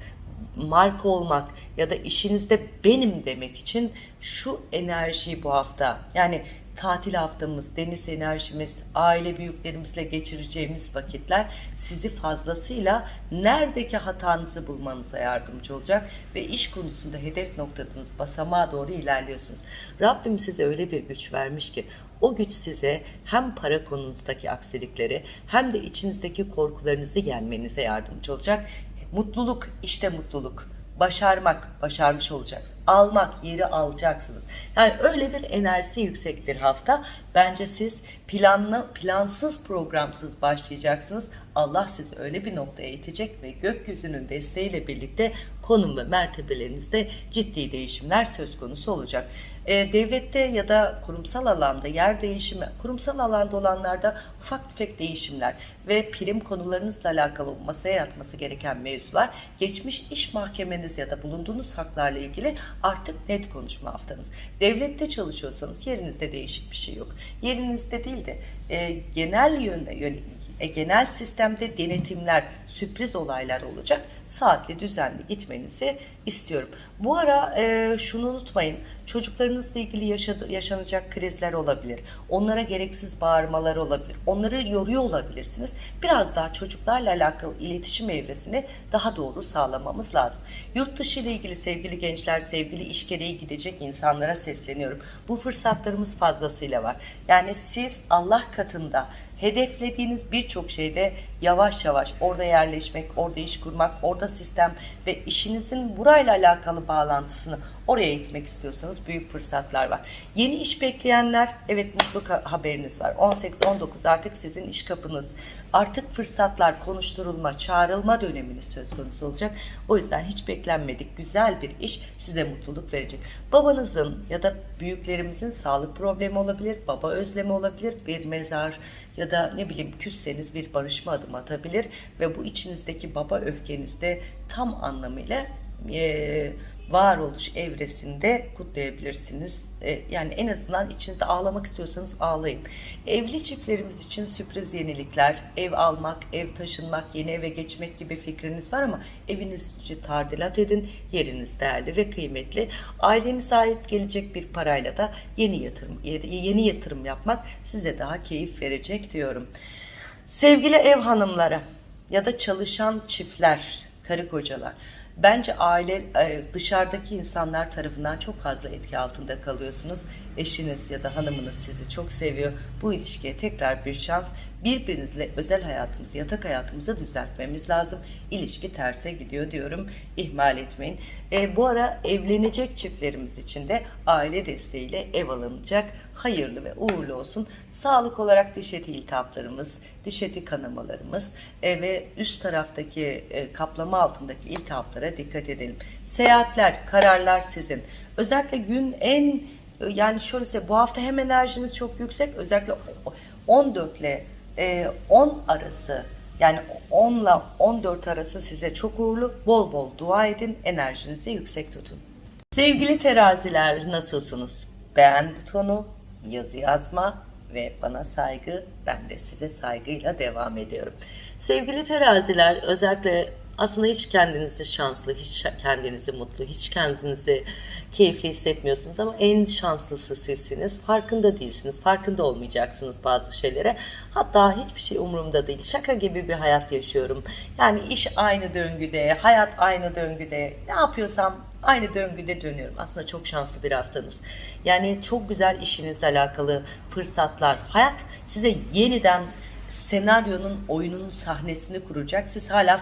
marka olmak ya da işinizde benim demek için şu enerjiyi bu hafta yani tatil haftamız, deniz enerjimiz, aile büyüklerimizle geçireceğimiz vakitler sizi fazlasıyla neredeki hatanızı bulmanıza yardımcı olacak ve iş konusunda hedef noktanız basamağa doğru ilerliyorsunuz. Rabbim size öyle bir güç vermiş ki o güç size hem para konunuzdaki aksilikleri hem de içinizdeki korkularınızı yenmenize yardımcı olacak. Mutluluk, işte mutluluk başarmak, başarmış olacaksınız. Almak, yeri alacaksınız. Yani öyle bir enerjisi yüksek bir hafta. Bence siz planlı, plansız, programsız başlayacaksınız. Allah sizi öyle bir noktaya itecek ve gökyüzünün desteğiyle birlikte konum ve mertebelerinizde ciddi değişimler söz konusu olacak. E, devlette ya da kurumsal alanda yer değişimi, kurumsal alanda olanlarda ufak tefek değişimler ve prim konularınızla alakalı masaya yatması gereken mevzular, geçmiş iş mahkemeniz ya da bulunduğunuz haklarla ilgili artık net konuşma haftanız. Devlette çalışıyorsanız yerinizde değişik bir şey yok. Yerinizde değil de e, genel yönde yönelik e, genel sistemde denetimler, sürpriz olaylar olacak. Saatli, düzenli gitmenizi istiyorum. Bu ara e, şunu unutmayın. Çocuklarınızla ilgili yaşadı, yaşanacak krizler olabilir. Onlara gereksiz bağırmalar olabilir. Onları yoruyor olabilirsiniz. Biraz daha çocuklarla alakalı iletişim evresini daha doğru sağlamamız lazım. Yurt dışı ile ilgili sevgili gençler, sevgili iş gereği gidecek insanlara sesleniyorum. Bu fırsatlarımız fazlasıyla var. Yani siz Allah katında hedeflediğiniz birçok şeyde yavaş yavaş orada yerleşmek, orada iş kurmak, orada sistem ve işinizin burayla alakalı bağlantısını oraya gitmek istiyorsanız büyük fırsatlar var. Yeni iş bekleyenler evet mutlu haberiniz var. 18-19 artık sizin iş kapınız. Artık fırsatlar konuşturulma, çağrılma döneminiz söz konusu olacak. O yüzden hiç beklenmedik güzel bir iş size mutluluk verecek. Babanızın ya da büyüklerimizin sağlık problemi olabilir, baba özlemi olabilir, bir mezar ya da ne bileyim küsseniz bir barışma adım atabilir ve bu içinizdeki baba öfkenizde tam anlamıyla e, varoluş evresinde kutlayabilirsiniz. E, yani en azından içinizde ağlamak istiyorsanız ağlayın. Evli çiftlerimiz için sürpriz yenilikler, ev almak, ev taşınmak, yeni eve geçmek gibi fikriniz var ama evinizi tadilat edin. Yeriniz değerli ve kıymetli. Ailenize ait gelecek bir parayla da yeni yatırım yeni yatırım yapmak size daha keyif verecek diyorum. Sevgili ev hanımları ya da çalışan çiftler, karı kocalar Bence aile e, dışarıdaki insanlar tarafından çok fazla etki altında kalıyorsunuz. Eşiniz ya da hanımınız sizi çok seviyor. Bu ilişkiye tekrar bir şans. Birbirinizle özel hayatımızı, yatak hayatımızı düzeltmemiz lazım. İlişki terse gidiyor diyorum. İhmal etmeyin. E, bu ara evlenecek çiftlerimiz için de aile desteğiyle ev alınacak. Hayırlı ve uğurlu olsun. Sağlık olarak diş eti iltihaplarımız, diş eti kanamalarımız e, ve üst taraftaki e, kaplama altındaki iltihaplara dikkat edelim. Seyahatler, kararlar sizin. Özellikle gün en yani şöyle bu hafta hem enerjiniz çok yüksek özellikle 14 ile 10 arası yani 10 ile 14 arası size çok uğurlu. Bol bol dua edin. Enerjinizi yüksek tutun. Sevgili teraziler nasılsınız? Beğen butonu, yazı yazma ve bana saygı, ben de size saygıyla devam ediyorum. Sevgili teraziler özellikle aslında hiç kendinizi şanslı, hiç kendinizi mutlu, hiç kendinizi keyifli hissetmiyorsunuz ama en şanslısı sizsiniz. Farkında değilsiniz, farkında olmayacaksınız bazı şeylere. Hatta hiçbir şey umurumda değil. Şaka gibi bir hayat yaşıyorum. Yani iş aynı döngüde, hayat aynı döngüde. Ne yapıyorsam aynı döngüde dönüyorum. Aslında çok şanslı bir haftanız. Yani çok güzel işinizle alakalı fırsatlar. Hayat size yeniden senaryonun, oyunun sahnesini kuracak. Siz hala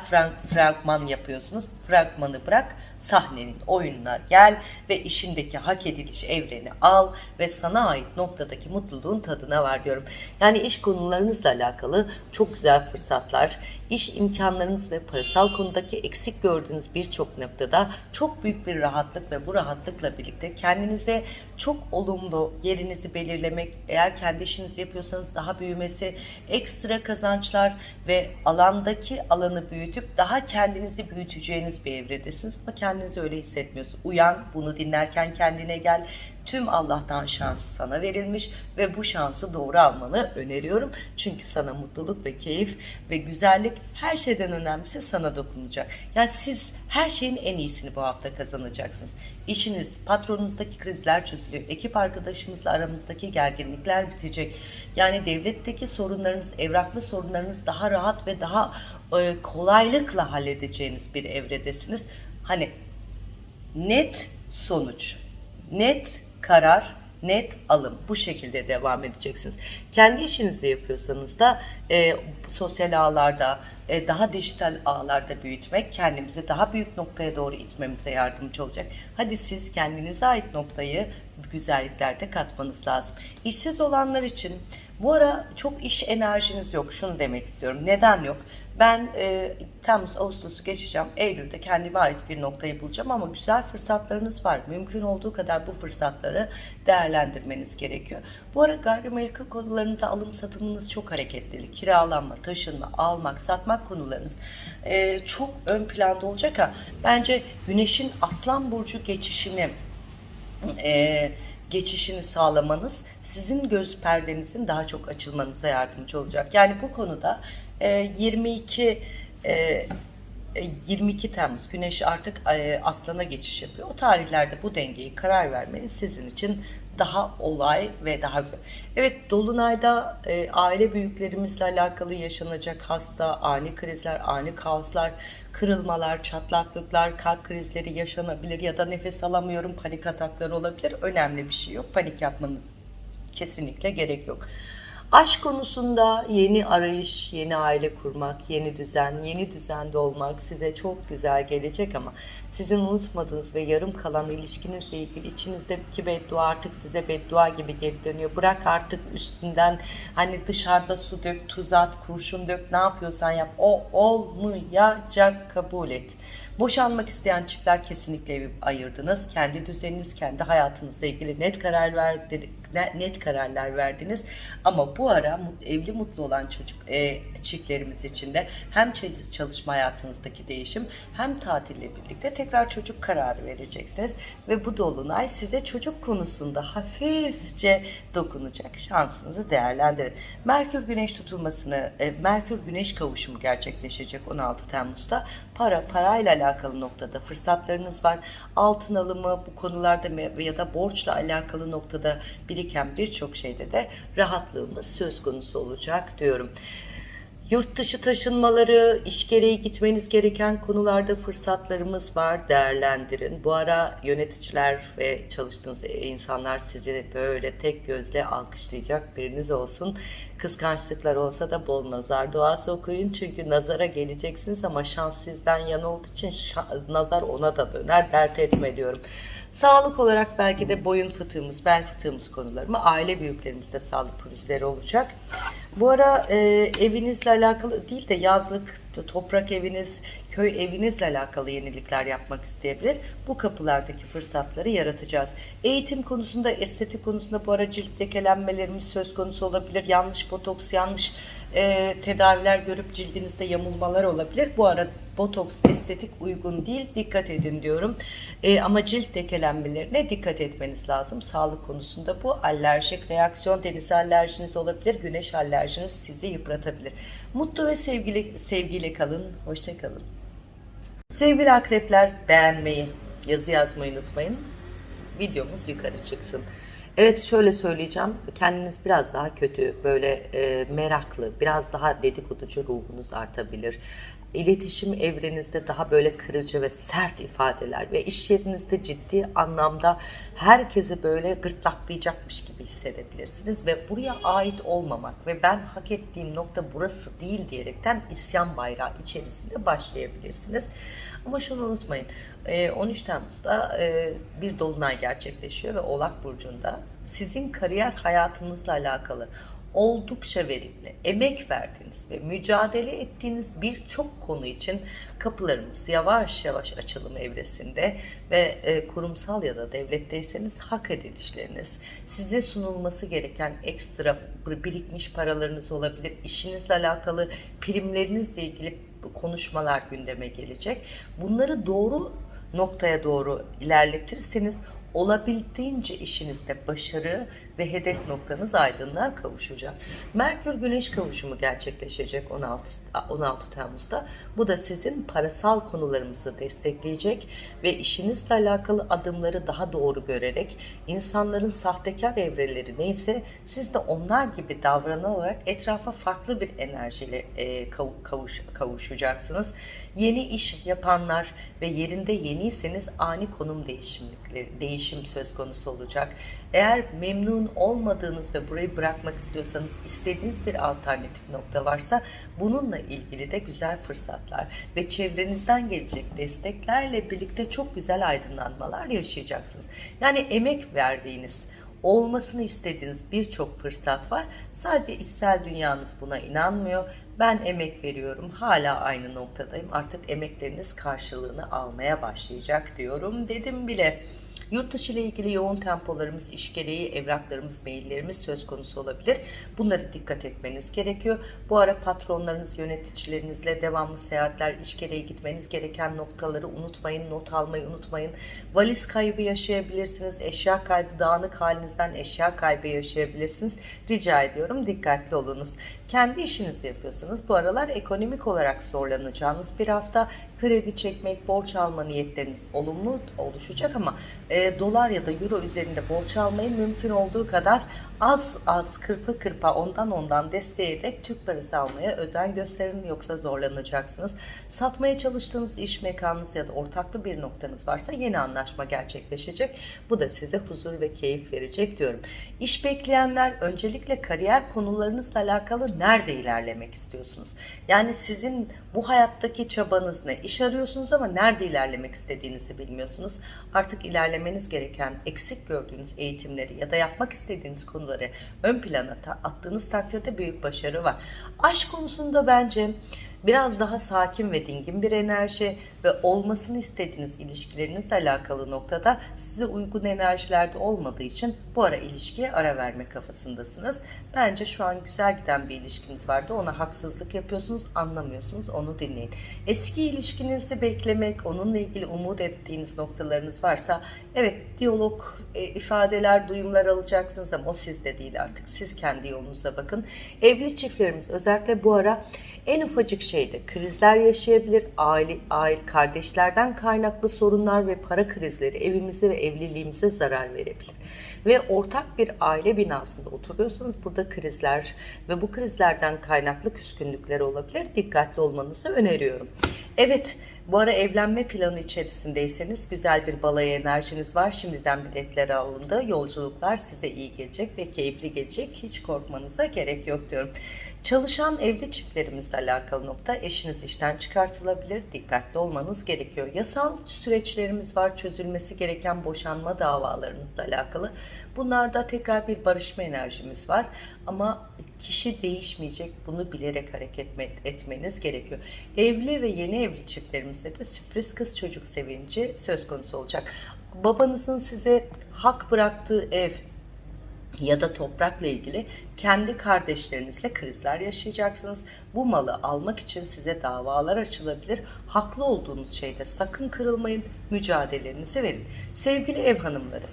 fragman yapıyorsunuz. Fragmanı bırak, sahnenin oyununa gel ve işindeki hak ediliş evreni al ve sana ait noktadaki mutluluğun tadına var diyorum. Yani iş konularınızla alakalı çok güzel fırsatlar, iş imkanlarınız ve parasal konudaki eksik gördüğünüz birçok noktada çok büyük bir rahatlık ve bu rahatlıkla birlikte kendinize çok olumlu yerinizi belirlemek, eğer kendi işinizi yapıyorsanız daha büyümesi, ekstra kazançlar ve alandaki alanı büyütüp daha kendinizi büyüteceğiniz bir evredesiniz ama kendinizi öyle hissetmiyorsunuz. Uyan, bunu dinlerken kendine gel. Tüm Allah'tan şans sana verilmiş ve bu şansı doğru almanı öneriyorum. Çünkü sana mutluluk ve keyif ve güzellik her şeyden önemlisi sana dokunacak. Yani siz her şeyin en iyisini bu hafta kazanacaksınız. İşiniz, patronunuzdaki krizler çözülüyor. Ekip arkadaşımızla aramızdaki gerginlikler bitecek. Yani devletteki sorunlarınız, evraklı sorunlarınız daha rahat ve daha e, kolaylıkla halledeceğiniz bir evredesiniz. Hani net sonuç, net karar net alım. Bu şekilde devam edeceksiniz. Kendi işinizi yapıyorsanız da e, sosyal ağlarda, e, daha dijital ağlarda büyütmek kendimizi daha büyük noktaya doğru itmemize yardımcı olacak. Hadi siz kendinize ait noktayı güzelliklerde katmanız lazım. İşsiz olanlar için bu ara çok iş enerjiniz yok. Şunu demek istiyorum. Neden yok? Ben e, Temmuz, Ağustos'u geçeceğim. Eylül'de kendime ait bir noktayı bulacağım ama güzel fırsatlarınız var. Mümkün olduğu kadar bu fırsatları değerlendirmeniz gerekiyor. Bu ara gayrimenkul konularınızda alım satımınız çok hareketli. Kiralanma, taşınma, almak, satmak konularınız e, çok ön planda olacak ha. Bence Güneş'in Aslan Burcu geçişini e, geçişini sağlamanız sizin göz perdenizin daha çok açılmanıza yardımcı olacak. Yani bu konuda e, 22 e, 22 Temmuz Güneş artık e, Aslan'a geçiş yapıyor. O tarihlerde bu dengeyi karar vermeniz sizin için daha olay ve daha güzel. Evet Dolunay'da e, aile büyüklerimizle alakalı yaşanacak hasta, ani krizler, ani kaoslar, kırılmalar, çatlaklıklar, kalp krizleri yaşanabilir ya da nefes alamıyorum panik atakları olabilir. Önemli bir şey yok. Panik yapmanız kesinlikle gerek yok. Aşk konusunda yeni arayış, yeni aile kurmak, yeni düzen, yeni düzende olmak size çok güzel gelecek ama sizin unutmadığınız ve yarım kalan ilişkinizle ilgili içinizdeki beddua artık size beddua gibi geri dönüyor. Bırak artık üstünden hani dışarıda su dök, tuz at, kurşun dök ne yapıyorsan yap. O olmayacak kabul et. Boşanmak isteyen çiftler kesinlikle ayırdınız. Kendi düzeniniz, kendi hayatınızla ilgili net karar verdi, net kararlar verdiniz. Ama bu ara evli mutlu olan çocuk e, çiftlerimiz için de hem çalışma hayatınızdaki değişim hem tatille birlikte tekrar çocuk kararı vereceksiniz ve bu dolunay size çocuk konusunda hafifçe dokunacak. Şansınızı değerlendirin. Merkür Güneş tutulmasını, e, Merkür Güneş kavuşumu gerçekleşecek 16 Temmuz'da. Para parayla alakalı noktada fırsatlarınız var. Altın alımı bu konularda ya da borçla alakalı noktada biriken birçok şeyde de rahatlığımız söz konusu olacak diyorum. Yurt dışı taşınmaları, iş gereği gitmeniz gereken konularda fırsatlarımız var. Değerlendirin. Bu ara yöneticiler ve çalıştığınız insanlar sizi böyle tek gözle alkışlayacak biriniz olsun. Kıskançlıklar olsa da bol nazar duası okuyun. Çünkü nazara geleceksiniz ama şans sizden yana olduğu için nazar ona da döner. Dert etme diyorum. Sağlık olarak belki de boyun fıtığımız, bel fıtığımız konularımı aile büyüklerimizde sağlık pürüzleri olacak. Bu ara e, evinizle alakalı değil de yazlık, toprak eviniz, köy evinizle alakalı yenilikler yapmak isteyebilir. Bu kapılardaki fırsatları yaratacağız. Eğitim konusunda, estetik konusunda bu ara cilt lekelenmelerimiz söz konusu olabilir. Yanlış botoks, yanlış e, tedaviler görüp cildinizde yamulmalar olabilir. Bu ara botoks estetik uygun değil. Dikkat edin diyorum. E, ama cilt lekelenmelerine dikkat etmeniz lazım. Sağlık konusunda bu alerjik reaksiyon, deniz alerjiniz olabilir. Güneş alerjiniz sizi yıpratabilir. Mutlu ve sevgili sevgiyle kalın. Hoşçakalın. Sevgili akrepler beğenmeyi, yazı yazmayı unutmayın. Videomuz yukarı çıksın. Evet şöyle söyleyeceğim. Kendiniz biraz daha kötü, böyle e, meraklı, biraz daha dedikoducu ruhunuz artabilir. İletişim evrenizde daha böyle kırıcı ve sert ifadeler ve iş yerinizde ciddi anlamda herkesi böyle gırtlaklayacakmış gibi hissedebilirsiniz ve buraya ait olmamak ve ben hak ettiğim nokta burası değil diyerekten isyan bayrağı içerisinde başlayabilirsiniz. Ama şunu unutmayın 13 Temmuz'da bir dolunay gerçekleşiyor ve Oğlak Burcu'nda sizin kariyer hayatınızla alakalı oldukça verimli, emek verdiğiniz ve mücadele ettiğiniz birçok konu için kapılarımız yavaş yavaş açılım evresinde ve e, kurumsal ya da devletteyseniz hak edilişleriniz, size sunulması gereken ekstra birikmiş paralarınız olabilir, işinizle alakalı primlerinizle ilgili konuşmalar gündeme gelecek. Bunları doğru noktaya doğru ilerletirseniz olabildiğince işinizde başarı ve hedef noktanız aydınlığa kavuşacak. Merkür Güneş kavuşumu gerçekleşecek 16, 16 Temmuz'da. Bu da sizin parasal konularımızı destekleyecek ve işinizle alakalı adımları daha doğru görerek insanların sahtekar evreleri neyse siz de onlar gibi davranarak etrafa farklı bir enerjiyle e, kavuş, kavuşacaksınız. Yeni iş yapanlar ve yerinde yeniyseniz ani konum değişimlikleri değiş değişim söz konusu olacak. Eğer memnun olmadığınız ve burayı bırakmak istiyorsanız istediğiniz bir alternatif nokta varsa bununla ilgili de güzel fırsatlar ve çevrenizden gelecek desteklerle birlikte çok güzel aydınlanmalar yaşayacaksınız. Yani emek verdiğiniz, olmasını istediğiniz birçok fırsat var. Sadece içsel dünyanız buna inanmıyor. Ben emek veriyorum. Hala aynı noktadayım. Artık emekleriniz karşılığını almaya başlayacak diyorum. Dedim bile. Yurt dışı ile ilgili yoğun tempolarımız, iş gereği evraklarımız, maillerimiz söz konusu olabilir. Bunları dikkat etmeniz gerekiyor. Bu ara patronlarınız, yöneticilerinizle devamlı seyahatler, iş gereği gitmeniz gereken noktaları unutmayın, not almayı unutmayın. Valiz kaybı yaşayabilirsiniz, eşya kaybı, dağınık halinizden eşya kaybı yaşayabilirsiniz. Rica ediyorum dikkatli olunuz. Kendi işinizi yapıyorsunuz. Bu aralar ekonomik olarak zorlanacağınız bir hafta kredi çekmek, borç alma niyetleriniz olumlu oluşacak ama e, dolar ya da euro üzerinde borç almayı mümkün olduğu kadar az az kırpa kırpa ondan ondan desteğiyerek Türk parası almaya özen gösterin yoksa zorlanacaksınız. Satmaya çalıştığınız iş mekanınız ya da ortaklı bir noktanız varsa yeni anlaşma gerçekleşecek. Bu da size huzur ve keyif verecek diyorum. İş bekleyenler öncelikle kariyer konularınızla alakalı nerede ilerlemek istiyorsunuz? Yani sizin bu hayattaki çabanız ne? İş arıyorsunuz ama nerede ilerlemek istediğinizi bilmiyorsunuz. Artık ilerlemeniz gereken eksik gördüğünüz eğitimleri ya da yapmak istediğiniz konuları ön plana attığınız takdirde büyük başarı var. Aşk konusunda bence biraz daha sakin ve dingin bir enerji ve olmasını istediğiniz ilişkilerinizle alakalı noktada size uygun enerjilerde olmadığı için bu ara ilişkiye ara verme kafasındasınız. Bence şu an güzel giden bir ilişkiniz vardı. Ona haksızlık yapıyorsunuz, anlamıyorsunuz. Onu dinleyin. Eski ilişkinizi beklemek, onunla ilgili umut ettiğiniz noktalarınız varsa evet diyalog, e, ifadeler, duyumlar alacaksınız ama o sizde değil artık. Siz kendi yolunuza bakın. Evli çiftlerimiz özellikle bu ara en ufacık şeyde krizler yaşayabilir. Aile, aile, kardeşlerden kaynaklı sorunlar ve para krizleri evimize ve evliliğimize zarar verebilir. Ve ortak bir aile binasında oturuyorsanız burada krizler ve bu krizlerden kaynaklı küskünlükler olabilir. Dikkatli olmanızı öneriyorum. Evet, bu ara evlenme planı içerisindeyseniz güzel bir balayı enerjiniz var. Şimdiden biletleri alındı. Yolculuklar size iyi gelecek ve keyifli gelecek. Hiç korkmanıza gerek yok diyorum. Çalışan evli çiftlerimizle alakalı nokta eşiniz işten çıkartılabilir. Dikkatli olmanız gerekiyor. Yasal süreçlerimiz var. Çözülmesi gereken boşanma davalarınızla alakalı. Bunlarda tekrar bir barışma enerjimiz var. Ama kişi değişmeyecek. Bunu bilerek hareket etmeniz gerekiyor. Evli ve yeni evli çiftlerimizde de sürpriz kız çocuk sevinci söz konusu olacak. Babanızın size hak bıraktığı ev, ya da toprakla ilgili kendi kardeşlerinizle krizler yaşayacaksınız. Bu malı almak için size davalar açılabilir. Haklı olduğunuz şeyde sakın kırılmayın, mücadelenizi verin. Sevgili ev hanımları,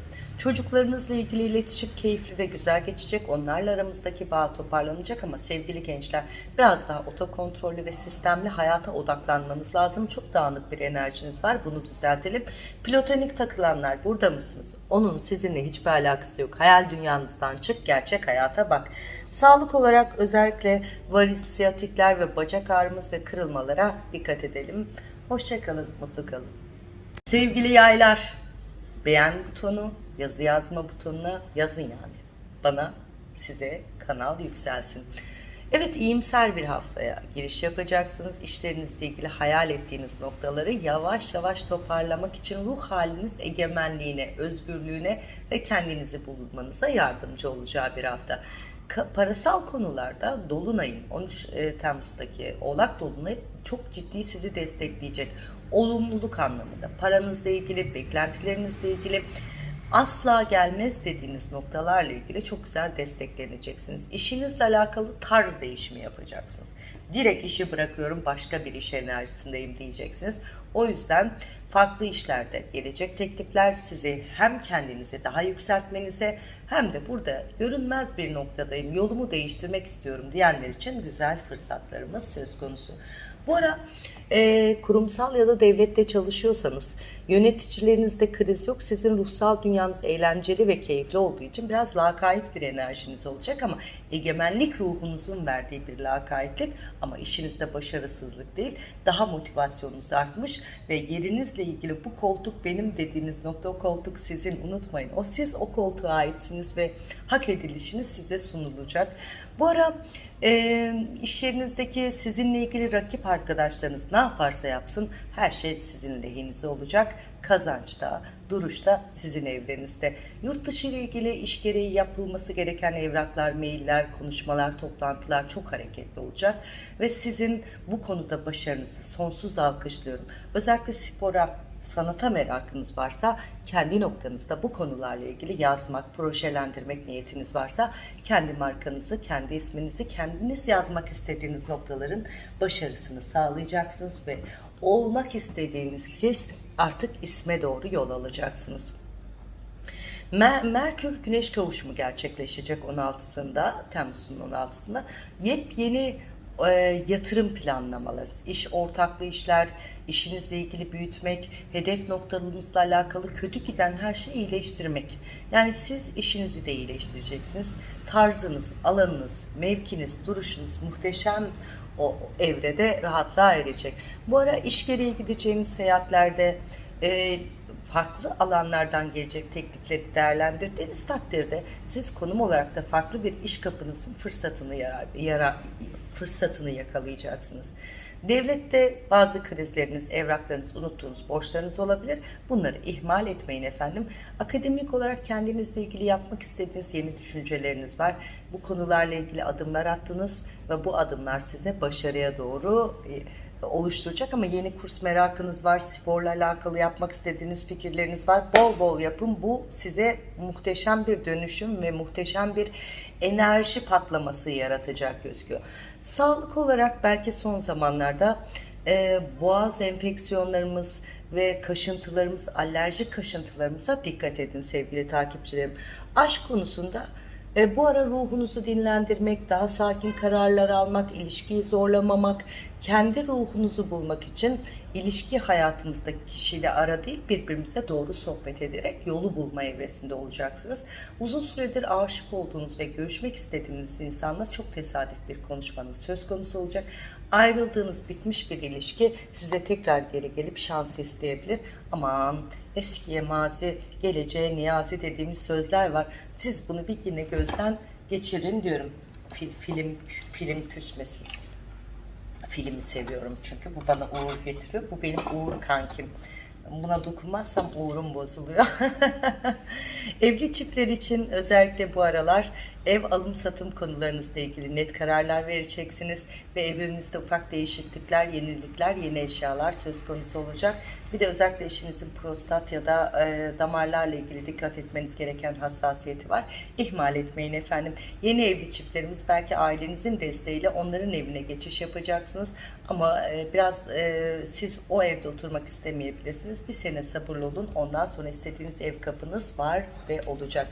Çocuklarınızla ilgili iletişim keyifli ve güzel geçecek. Onlarla aramızdaki bağ toparlanacak ama sevgili gençler biraz daha otokontrollü ve sistemli hayata odaklanmanız lazım. Çok dağınık bir enerjiniz var. Bunu düzeltelim. Platonik takılanlar burada mısınız? Onun sizinle hiçbir alakası yok. Hayal dünyanızdan çık, gerçek hayata bak. Sağlık olarak özellikle varis, siyatikler ve bacak ağrımız ve kırılmalara dikkat edelim. Hoşçakalın, mutlu kalın. Sevgili yaylar, beğen butonu, yazı yazma butonuna yazın yani. Bana, size kanal yükselsin. Evet iyimser bir haftaya giriş yapacaksınız. İşlerinizle ilgili hayal ettiğiniz noktaları yavaş yavaş toparlamak için ruh haliniz egemenliğine, özgürlüğüne ve kendinizi bulmanıza yardımcı olacağı bir hafta. parasal konularda Dolunay'ın 13 e, Temmuz'daki Oğlak Dolunay çok ciddi sizi destekleyecek. Olumluluk anlamında, paranızla ilgili, beklentilerinizle ilgili, asla gelmez dediğiniz noktalarla ilgili çok güzel destekleneceksiniz. İşinizle alakalı tarz değişimi yapacaksınız. Direkt işi bırakıyorum başka bir iş enerjisindeyim diyeceksiniz. O yüzden farklı işlerde gelecek teklifler sizi hem kendinizi daha yükseltmenize hem de burada görünmez bir noktadayım yolumu değiştirmek istiyorum diyenler için güzel fırsatlarımız söz konusu. Bu ara e, kurumsal ya da devlette çalışıyorsanız yöneticilerinizde kriz yok. Sizin ruhsal dünyanız eğlenceli ve keyifli olduğu için biraz lakayt bir enerjiniz olacak ama egemenlik ruhunuzun verdiği bir lakaytlık ama işinizde başarısızlık değil. Daha motivasyonunuz artmış ve yerinizle ilgili bu koltuk benim dediğiniz nokta o koltuk sizin unutmayın. O siz o koltuğa aitsiniz ve hak edilişiniz size sunulacak. Bu ara e, iş yerinizdeki sizinle ilgili rakip arkadaşlarınız ne yaparsa yapsın her şey sizin lehinize olacak. Kazançta, duruşta sizin evrenizde. Yurt dışı ile ilgili iş gereği yapılması gereken evraklar, mailler, konuşmalar, toplantılar çok hareketli olacak. Ve sizin bu konuda başarınızı sonsuz alkışlıyorum. Özellikle spora, sanata merakınız varsa kendi noktanızda bu konularla ilgili yazmak, projelendirmek niyetiniz varsa kendi markanızı, kendi isminizi kendiniz yazmak istediğiniz noktaların başarısını sağlayacaksınız ve olmak istediğiniz siz artık isme doğru yol alacaksınız. Mer Merkür Güneş kavuşumu gerçekleşecek 16'sında, Temmuz'un 16'sında. Yepyeni e, yatırım planlamaları, iş ortaklığı işler, işinizle ilgili büyütmek, hedef noktalarınızla alakalı kötü giden her şeyi iyileştirmek. Yani siz işinizi de iyileştireceksiniz. Tarzınız, alanınız, mevkiniz, duruşunuz muhteşem o evrede rahatlığa erecek. Bu ara iş gereği gideceğiniz seyahatlerde e, farklı alanlardan gelecek teklifleri değerlendirdiğiniz takdirde siz konum olarak da farklı bir iş kapınızın fırsatını yarar, yarar fırsatını yakalayacaksınız. Devlette bazı krizleriniz, evraklarınız, unuttuğunuz borçlarınız olabilir. Bunları ihmal etmeyin efendim. Akademik olarak kendinizle ilgili yapmak istediğiniz yeni düşünceleriniz var. Bu konularla ilgili adımlar attınız ve bu adımlar size başarıya doğru e, oluşturacak ama yeni kurs merakınız var, sporla alakalı yapmak istediğiniz fikirleriniz var. Bol bol yapın. Bu size muhteşem bir dönüşüm ve muhteşem bir enerji patlaması yaratacak gözüküyor. Sağlık olarak belki son zamanlarda e, boğaz enfeksiyonlarımız ve kaşıntılarımız, alerjik kaşıntılarımıza dikkat edin sevgili takipçilerim. Aşk konusunda e, bu ara ruhunuzu dinlendirmek, daha sakin kararlar almak, ilişkiyi zorlamamak, kendi ruhunuzu bulmak için ilişki hayatımızdaki kişiyle ara değil birbirimize doğru sohbet ederek yolu bulma evresinde olacaksınız. Uzun süredir aşık olduğunuz ve görüşmek istediğiniz insanla çok tesadüf bir konuşmanız söz konusu olacak. Ayrıldığınız bitmiş bir ilişki size tekrar geri gelip şans isteyebilir. Aman eskiye mazi, geleceğe niyazi dediğimiz sözler var. Siz bunu bir yine gözden geçirin diyorum. Fil, film film küsmesin. Filmi seviyorum çünkü bu bana uğur getiriyor. Bu benim uğur kankim. Buna dokunmazsam uğrum bozuluyor. Evli çiftler için özellikle bu aralar ev alım satım konularınızla ilgili net kararlar vereceksiniz ve evinizde ufak değişiklikler, yenilikler, yeni eşyalar söz konusu olacak. Bir de özellikle eşinizin prostat ya da e, damarlarla ilgili dikkat etmeniz gereken hassasiyeti var. İhmal etmeyin efendim. Yeni evli çiftlerimiz belki ailenizin desteğiyle onların evine geçiş yapacaksınız ama e, biraz e, siz o evde oturmak istemeyebilirsiniz. Bir sene sabırlı olun. Ondan sonra istediğiniz ev kapınız var ve olacak.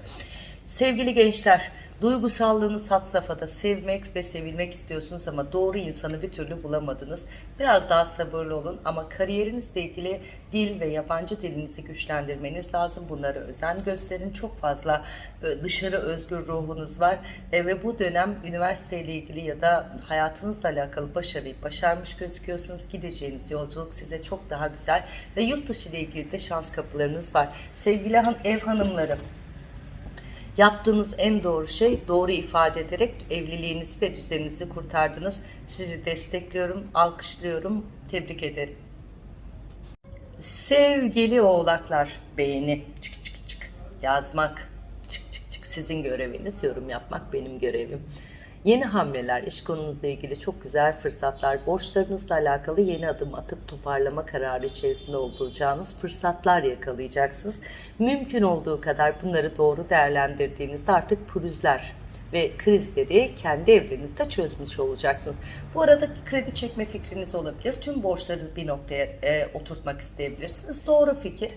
Sevgili gençler, duygusallığınız had safhada sevmek ve sevilmek istiyorsunuz ama doğru insanı bir türlü bulamadınız. Biraz daha sabırlı olun ama kariyerinizle ilgili dil ve yabancı dilinizi güçlendirmeniz lazım. Bunlara özen gösterin. Çok fazla e, dışarı özgür ruhunuz var E, ve bu dönem üniversiteyle ilgili ya da hayatınızla alakalı başarıyı başarmış gözüküyorsunuz. Gideceğiniz yolculuk size çok daha güzel ve yurt dışı ile ilgili de şans kapılarınız var. Sevgili han ev hanımları, Yaptığınız en doğru şey doğru ifade ederek evliliğinizi ve düzeninizi kurtardınız. Sizi destekliyorum, alkışlıyorum, tebrik ederim. Sevgili oğlaklar, beğeni, çık çık çık, yazmak, çık çık çık sizin göreviniz, yorum yapmak benim görevim. Yeni hamleler, iş konunuzla ilgili çok güzel fırsatlar, borçlarınızla alakalı yeni adım atıp toparlama kararı içerisinde olacağınız fırsatlar yakalayacaksınız. Mümkün olduğu kadar bunları doğru değerlendirdiğinizde artık pürüzler, ve krizleri kendi evrenizde çözmüş olacaksınız. Bu arada kredi çekme fikriniz olabilir. Tüm borçları bir noktaya e, oturtmak isteyebilirsiniz. Doğru fikir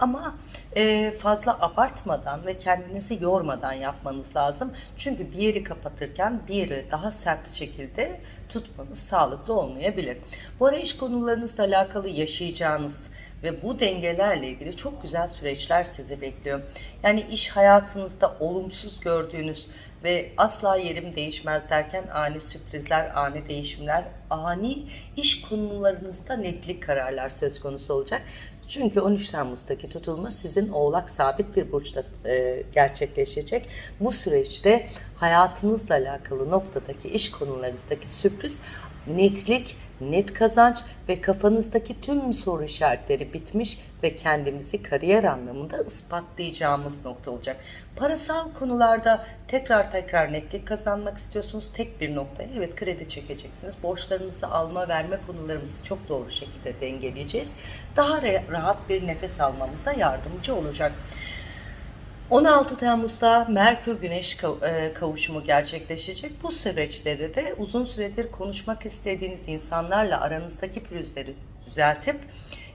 ama e, fazla abartmadan ve kendinizi yormadan yapmanız lazım. Çünkü bir yeri kapatırken bir daha sert şekilde tutmanız sağlıklı olmayabilir. Bu ara iş konularınızla alakalı yaşayacağınız ve bu dengelerle ilgili çok güzel süreçler sizi bekliyor. Yani iş hayatınızda olumsuz gördüğünüz ve asla yerim değişmez derken ani sürprizler, ani değişimler, ani iş konularınızda netlik kararlar söz konusu olacak. Çünkü 13 Temmuz'daki tutulma sizin oğlak sabit bir burçta e, gerçekleşecek. Bu süreçte hayatınızla alakalı noktadaki iş konularınızdaki sürpriz netlik, net kazanç ve kafanızdaki tüm soru işaretleri bitmiş ve kendimizi kariyer anlamında ispatlayacağımız nokta olacak. Parasal konularda tekrar tekrar netlik kazanmak istiyorsunuz. Tek bir noktaya evet kredi çekeceksiniz. Borçlarınızda alma verme konularımızı çok doğru şekilde dengeleyeceğiz. Daha rahat bir nefes almamıza yardımcı olacak. 16 Temmuz'da Merkür Güneş e, kavuşumu gerçekleşecek. Bu süreçte de, de uzun süredir konuşmak istediğiniz insanlarla aranızdaki pürüzleri düzeltip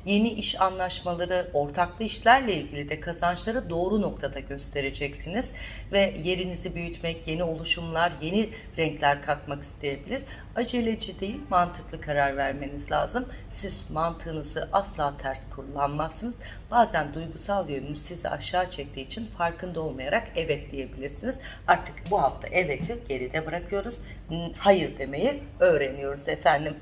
yeni iş anlaşmaları, ortaklı işlerle ilgili de kazançları doğru noktada göstereceksiniz ve yerinizi büyütmek, yeni oluşumlar, yeni renkler katmak isteyebilir. Aceleci değil, mantıklı karar vermeniz lazım. Siz mantığınızı asla ters kullanmazsınız. Bazen duygusal yönünüz sizi aşağı çektiği için farkında olmayarak evet diyebilirsiniz. Artık bu hafta evet'i geride bırakıyoruz. Hayır demeyi öğreniyoruz efendim.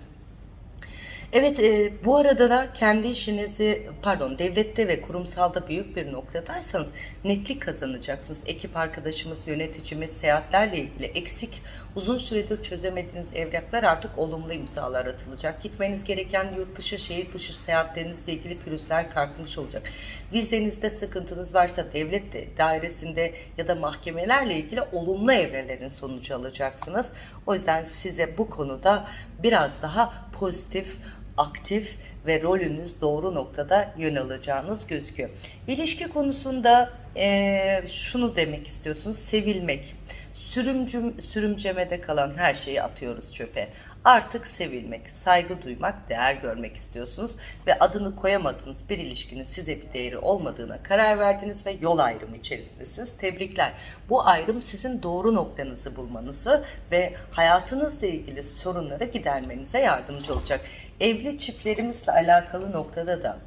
Evet, e, bu arada da kendi işinizi, pardon, devlette ve kurumsalda büyük bir noktadaysanız netlik kazanacaksınız. Ekip arkadaşımız, yöneticimiz, seyahatlerle ilgili eksik, uzun süredir çözemediğiniz evraklar artık olumlu imzalar atılacak. Gitmeniz gereken yurt dışı, şehir dışı seyahatlerinizle ilgili pürüzler kalkmış olacak. Vizenizde sıkıntınız varsa devlet de, dairesinde ya da mahkemelerle ilgili olumlu evrelerin sonucu alacaksınız. O yüzden size bu konuda biraz daha pozitif, aktif ve rolünüz doğru noktada yön alacağınız gözüküyor. İlişki konusunda e, şunu demek istiyorsunuz, sevilmek. Sürümcüm, sürümcemede kalan her şeyi atıyoruz çöpe. Artık sevilmek, saygı duymak, değer görmek istiyorsunuz ve adını koyamadığınız bir ilişkinin size bir değeri olmadığına karar verdiniz ve yol ayrımı içerisindesiniz. Tebrikler. Bu ayrım sizin doğru noktanızı bulmanızı ve hayatınızla ilgili sorunları gidermenize yardımcı olacak. Evli çiftlerimizle alakalı noktada da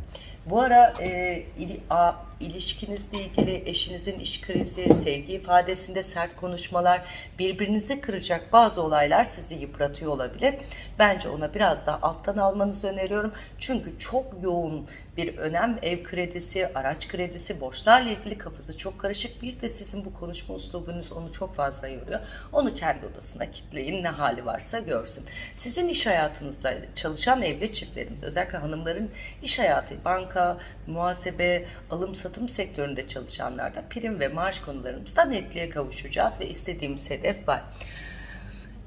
bu ara e, il, a, ilişkinizle ilgili eşinizin iş krizi, sevgi ifadesinde sert konuşmalar, birbirinizi kıracak bazı olaylar sizi yıpratıyor olabilir. Bence ona biraz daha alttan almanızı öneriyorum. Çünkü çok yoğun bir önem ev kredisi, araç kredisi, borçlarla ilgili kafası çok karışık. Bir de sizin bu konuşma uslubunuz onu çok fazla yoruyor. Onu kendi odasına kitleyin ne hali varsa görsün. Sizin iş hayatınızda çalışan evli çiftlerimiz, özellikle hanımların iş hayatı, banka, muhasebe, alım satım sektöründe çalışanlarda prim ve maaş konularımızda netliğe kavuşacağız ve istediğimiz hedef var.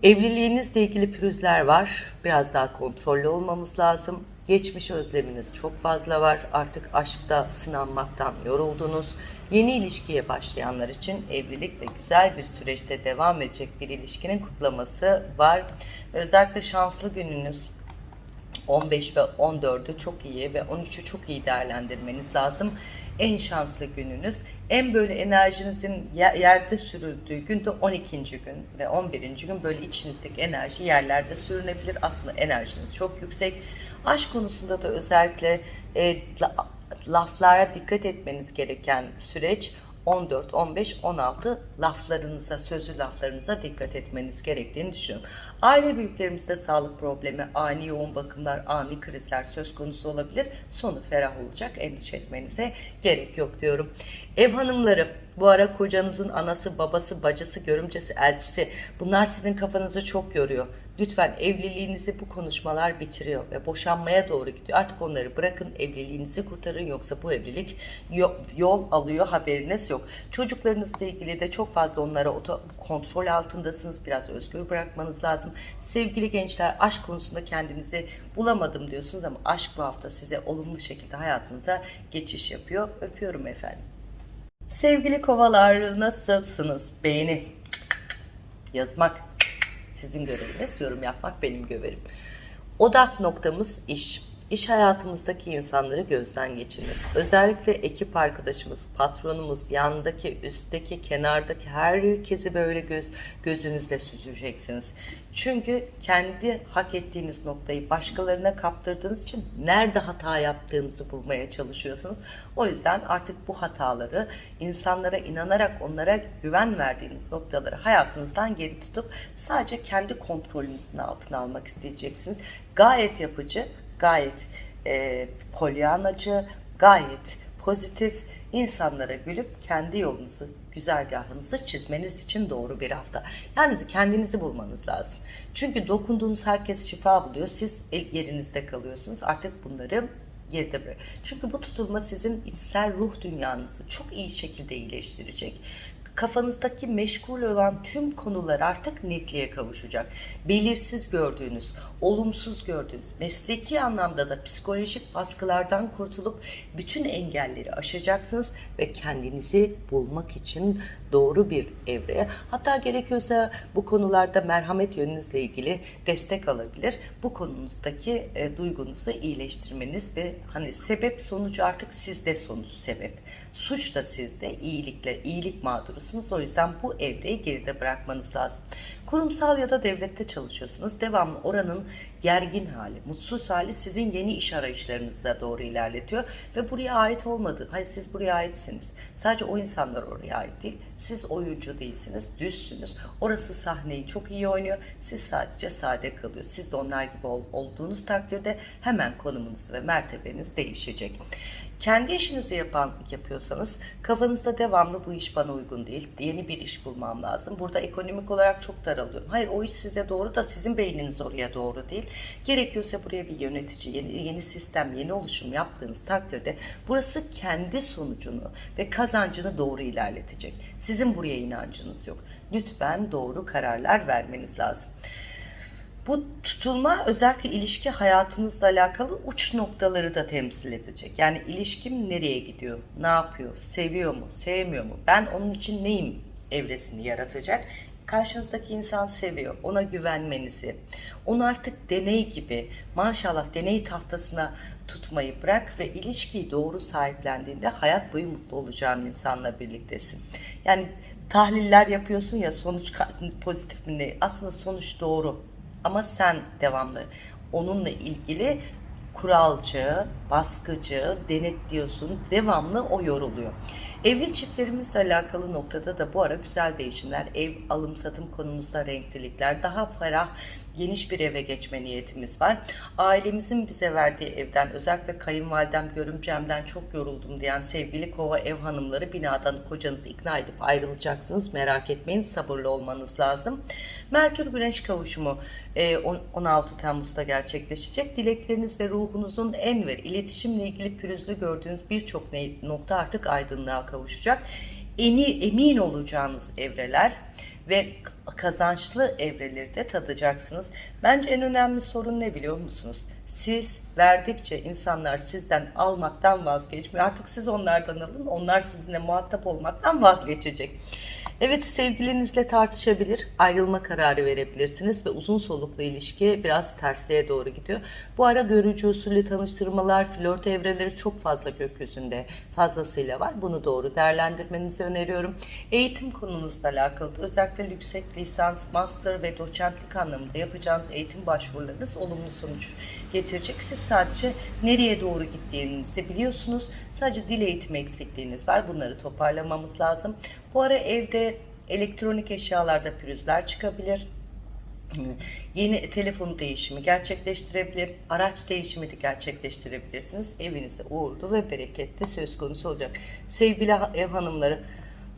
Evliliğinizle ilgili pürüzler var. Biraz daha kontrollü olmamız lazım. Geçmiş özleminiz çok fazla var. Artık aşkta sınanmaktan yoruldunuz. Yeni ilişkiye başlayanlar için evlilik ve güzel bir süreçte devam edecek bir ilişkinin kutlaması var. Özellikle şanslı gününüz 15 ve 14'ü çok iyi ve 13'ü çok iyi değerlendirmeniz lazım. En şanslı gününüz, en böyle enerjinizin yerde sürüldüğü gün de 12. gün ve 11. gün böyle içinizdeki enerji yerlerde sürünebilir. Aslında enerjiniz çok yüksek. Aşk konusunda da özellikle e, laflara dikkat etmeniz gereken süreç 14, 15, 16 laflarınıza, sözlü laflarınıza dikkat etmeniz gerektiğini düşünüyorum. Aile büyüklerimizde sağlık problemi, ani yoğun bakımlar, ani krizler söz konusu olabilir. Sonu ferah olacak. Endişe etmenize gerek yok diyorum. Ev hanımları, bu ara kocanızın anası, babası, bacısı, görümcesi, elçisi bunlar sizin kafanızı çok yoruyor. Lütfen evliliğinizi bu konuşmalar bitiriyor ve boşanmaya doğru gidiyor. Artık onları bırakın, evliliğinizi kurtarın yoksa bu evlilik yol alıyor haberiniz yok. Çocuklarınızla ilgili de çok fazla onlara kontrol altındasınız. Biraz özgür bırakmanız lazım. Sevgili gençler aşk konusunda kendinizi bulamadım diyorsunuz ama aşk bu hafta size olumlu şekilde hayatınıza geçiş yapıyor. Öpüyorum efendim. Sevgili kovalar nasılsınız? Beğeni Yazmak sizin göreviniz, yorum yapmak benim görevim. Odak noktamız iş. İş hayatımızdaki insanları gözden geçirmek. Özellikle ekip arkadaşımız, patronumuz, yandaki, üstteki, kenardaki herkesi böyle göz, gözünüzle süzeceksiniz. Çünkü kendi hak ettiğiniz noktayı başkalarına kaptırdığınız için nerede hata yaptığınızı bulmaya çalışıyorsunuz. O yüzden artık bu hataları insanlara inanarak onlara güven verdiğiniz noktaları hayatınızdan geri tutup sadece kendi kontrolünüzün altına almak isteyeceksiniz. Gayet yapıcı, gayet e, polyanacı, gayet pozitif, insanlara gülüp kendi yolunuzu, güzergahınızı çizmeniz için doğru bir hafta. Yani kendinizi bulmanız lazım. Çünkü dokunduğunuz herkes şifa buluyor. Siz yerinizde kalıyorsunuz. Artık bunları geride bırak. Çünkü bu tutulma sizin içsel ruh dünyanızı çok iyi şekilde iyileştirecek kafanızdaki meşgul olan tüm konular artık netliğe kavuşacak. Belirsiz gördüğünüz, olumsuz gördüğünüz, mesleki anlamda da psikolojik baskılardan kurtulup bütün engelleri aşacaksınız ve kendinizi bulmak için doğru bir evreye hatta gerekiyorsa bu konularda merhamet yönünüzle ilgili destek alabilir. Bu konunuzdaki e, duygunuzu iyileştirmeniz ve hani sebep sonucu artık sizde sonuç sebep. Suç da sizde iyilikle iyilik mağdurusunuz. O yüzden bu evreyi geride bırakmanız lazım. Kurumsal ya da devlette çalışıyorsunuz. Devamlı oranın gergin hali, mutsuz hali sizin yeni iş arayışlarınıza doğru ilerletiyor ve buraya ait olmadı. Hayır siz buraya aitsiniz. Sadece o insanlar oraya ait değil. Siz oyuncu değilsiniz, düzsünüz. Orası sahneyi çok iyi oynuyor. Siz sadece sade kalıyor. Siz de onlar gibi ol, olduğunuz takdirde hemen konumunuz ve mertebeniz değişecek. Kendi işinizi yapan yapıyorsanız kafanızda devamlı bu iş bana uygun değil. Yeni bir iş bulmam lazım. Burada ekonomik olarak çok daralıyorum. Hayır o iş size doğru da sizin beyniniz oraya doğru değil. Gerekiyorsa buraya bir yönetici, yeni, yeni sistem, yeni oluşum yaptığınız takdirde burası kendi sonucunu ve kazancını doğru ilerletecek. Sizin buraya inancınız yok. Lütfen doğru kararlar vermeniz lazım. Bu tutulma özellikle ilişki hayatınızla alakalı uç noktaları da temsil edecek. Yani ilişkim nereye gidiyor, ne yapıyor, seviyor mu, sevmiyor mu, ben onun için neyim evresini yaratacak. Karşınızdaki insan seviyor, ona güvenmenizi, onu artık deney gibi maşallah deney tahtasına tutmayı bırak ve ilişkiyi doğru sahiplendiğinde hayat boyu mutlu olacağın insanla birliktesin. Yani tahliller yapıyorsun ya sonuç pozitif mi ne? Aslında sonuç doğru ama sen devamlı onunla ilgili kuralcı, baskıcı, denetliyorsun. Devamlı o yoruluyor. Evli çiftlerimizle alakalı noktada da bu ara güzel değişimler, ev alım satım konumuzda renklilikler, daha ferah, geniş bir eve geçme niyetimiz var. Ailemizin bize verdiği evden, özellikle kayınvalidem, görümcemden çok yoruldum diyen sevgili kova ev hanımları binadan kocanızı ikna edip ayrılacaksınız. Merak etmeyin, sabırlı olmanız lazım. Merkür Güneş kavuşumu 16 e, Temmuz'da gerçekleşecek. Dilekleriniz ve ruhunuzun en ver iletişimle ilgili pürüzlü gördüğünüz birçok nokta artık aydınlığa kavuşacak. Eni, emin olacağınız evreler ve kazançlı evreleri de tadacaksınız. Bence en önemli sorun ne biliyor musunuz? Siz verdikçe insanlar sizden almaktan vazgeçmiyor. Artık siz onlardan alın, onlar sizinle muhatap olmaktan vazgeçecek. Evet sevgilinizle tartışabilir, ayrılma kararı verebilirsiniz ve uzun soluklu ilişki biraz tersliğe doğru gidiyor. Bu ara görücü usulü tanıştırmalar, flört evreleri çok fazla gökyüzünde fazlasıyla var. Bunu doğru değerlendirmenizi öneriyorum. Eğitim konunuzla alakalı özellikle yüksek lisans, master ve doçentlik anlamında yapacağınız eğitim başvurularınız olumlu sonuç getirecek. Siz sadece nereye doğru gittiğinizi biliyorsunuz. Sadece dil eğitimi eksikliğiniz var. Bunları toparlamamız lazım. Bu ara evde elektronik eşyalarda pürüzler çıkabilir. Yeni telefon değişimi gerçekleştirebilir, araç değişimi de gerçekleştirebilirsiniz. Evinize uğurlu ve bereketli söz konusu olacak. Sevgili ev hanımları,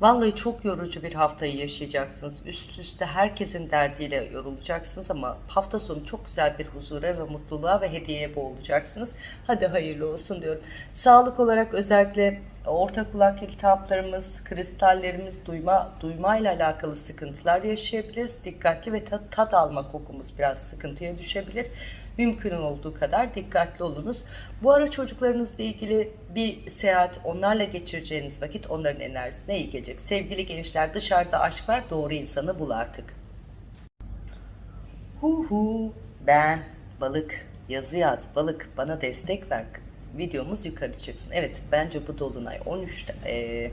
Vallahi çok yorucu bir haftayı yaşayacaksınız. Üst üste herkesin derdiyle yorulacaksınız ama hafta sonu çok güzel bir huzura ve mutluluğa ve hediyeye boğulacaksınız. Hadi hayırlı olsun diyorum. Sağlık olarak özellikle orta kulak iltihaplarımız, kristallerimiz, duyma duymayla alakalı sıkıntılar yaşayabiliriz. Dikkatli ve tat, tat alma kokumuz biraz sıkıntıya düşebilir. Mümkün olduğu kadar dikkatli olunuz. Bu ara çocuklarınızla ilgili bir seyahat, onlarla geçireceğiniz vakit onların enerjisine iyi gelecek. Sevgili gençler dışarıda aşk var, doğru insanı bul artık. Hu hu. Ben balık yazı yaz balık bana destek ver. Videomuz yukarı çıksın. Evet bence bu dolunay 13 e,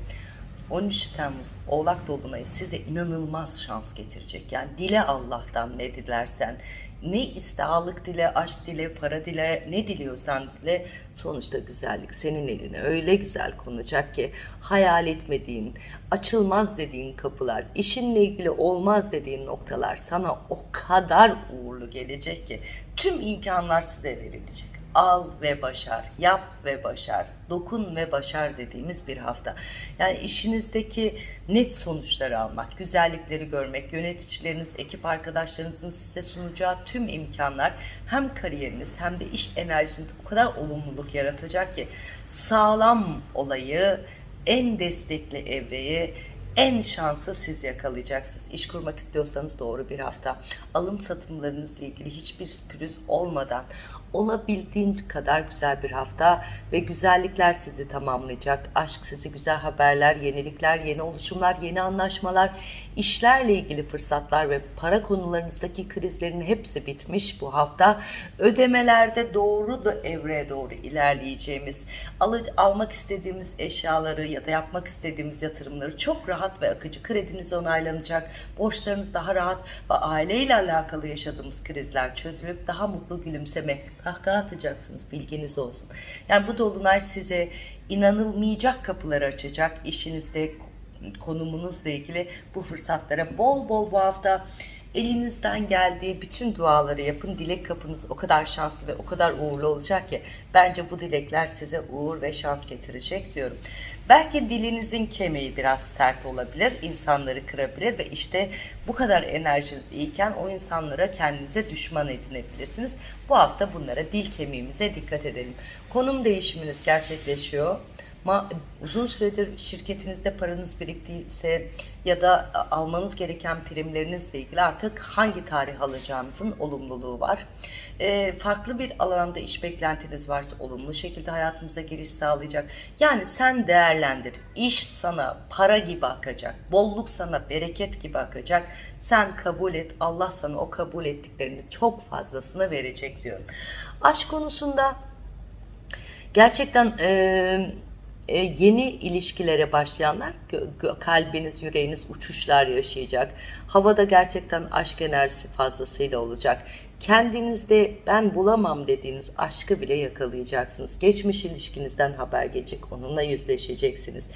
13 Temmuz Oğlak Dolunayı size inanılmaz şans getirecek. Yani dile Allah'tan ne dilersen, ne istahalık dile, aşk dile, para dile, ne diliyorsan dile sonuçta güzellik senin eline öyle güzel konacak ki hayal etmediğin, açılmaz dediğin kapılar, işinle ilgili olmaz dediğin noktalar sana o kadar uğurlu gelecek ki tüm imkanlar size verilecek al ve başar, yap ve başar, dokun ve başar dediğimiz bir hafta. Yani işinizdeki net sonuçları almak, güzellikleri görmek, yöneticileriniz, ekip arkadaşlarınızın size sunacağı tüm imkanlar hem kariyeriniz hem de iş enerjiniz o kadar olumluluk yaratacak ki sağlam olayı, en destekli evreyi, en şansı siz yakalayacaksınız. İş kurmak istiyorsanız doğru bir hafta. Alım satımlarınızla ilgili hiçbir pürüz olmadan olabildiğin kadar güzel bir hafta ve güzellikler sizi tamamlayacak. Aşk sizi güzel haberler, yenilikler, yeni oluşumlar, yeni anlaşmalar, işlerle ilgili fırsatlar ve para konularınızdaki krizlerin hepsi bitmiş bu hafta. Ödemelerde doğru da evreye doğru ilerleyeceğimiz, alıcı, almak istediğimiz eşyaları ya da yapmak istediğimiz yatırımları çok rahat ve akıcı krediniz onaylanacak. Borçlarınız daha rahat ve aileyle alakalı yaşadığımız krizler çözülüp daha mutlu gülümseme, kahkaha atacaksınız bilginiz olsun. Yani bu dolunay size inanılmayacak kapıları açacak. İşinizde konumunuzla ilgili bu fırsatlara bol bol bu hafta elinizden geldiği bütün duaları yapın. Dilek kapınız o kadar şanslı ve o kadar uğurlu olacak ki bence bu dilekler size uğur ve şans getirecek diyorum. Belki dilinizin kemiği biraz sert olabilir, insanları kırabilir ve işte bu kadar enerjiniz iyiken o insanlara kendinize düşman edinebilirsiniz. Bu hafta bunlara dil kemiğimize dikkat edelim. Konum değişiminiz gerçekleşiyor. Uzun süredir şirketinizde paranız biriktiyse ya da almanız gereken primlerinizle ilgili artık hangi tarih alacağınızın olumluluğu var. E, farklı bir alanda iş beklentiniz varsa olumlu şekilde hayatımıza giriş sağlayacak. Yani sen değerlendir. İş sana para gibi akacak. Bolluk sana bereket gibi akacak. Sen kabul et. Allah sana o kabul ettiklerini çok fazlasını verecek diyorum. Aşk konusunda gerçekten... E, e, yeni ilişkilere başlayanlar kalbiniz, yüreğiniz uçuşlar yaşayacak. Havada gerçekten aşk enerjisi fazlasıyla olacak kendinizde ben bulamam dediğiniz aşkı bile yakalayacaksınız. Geçmiş ilişkinizden haber gelecek, onunla yüzleşeceksiniz.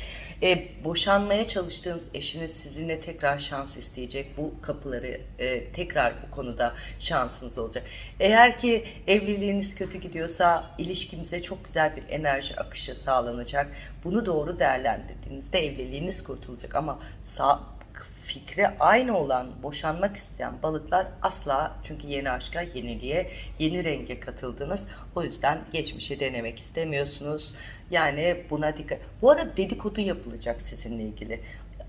E, boşanmaya çalıştığınız eşiniz sizinle tekrar şans isteyecek. Bu kapıları e, tekrar bu konuda şansınız olacak. Eğer ki evliliğiniz kötü gidiyorsa ilişkimize çok güzel bir enerji akışı sağlanacak. Bunu doğru değerlendirdiğinizde evliliğiniz kurtulacak ama sağ, fikri aynı olan boşanmak isteyen balıklar asla çünkü yeni aşka, yeniliğe, yeni renge katıldınız. O yüzden geçmişi denemek istemiyorsunuz. Yani buna dikkat. Bu arada dedikodu yapılacak sizinle ilgili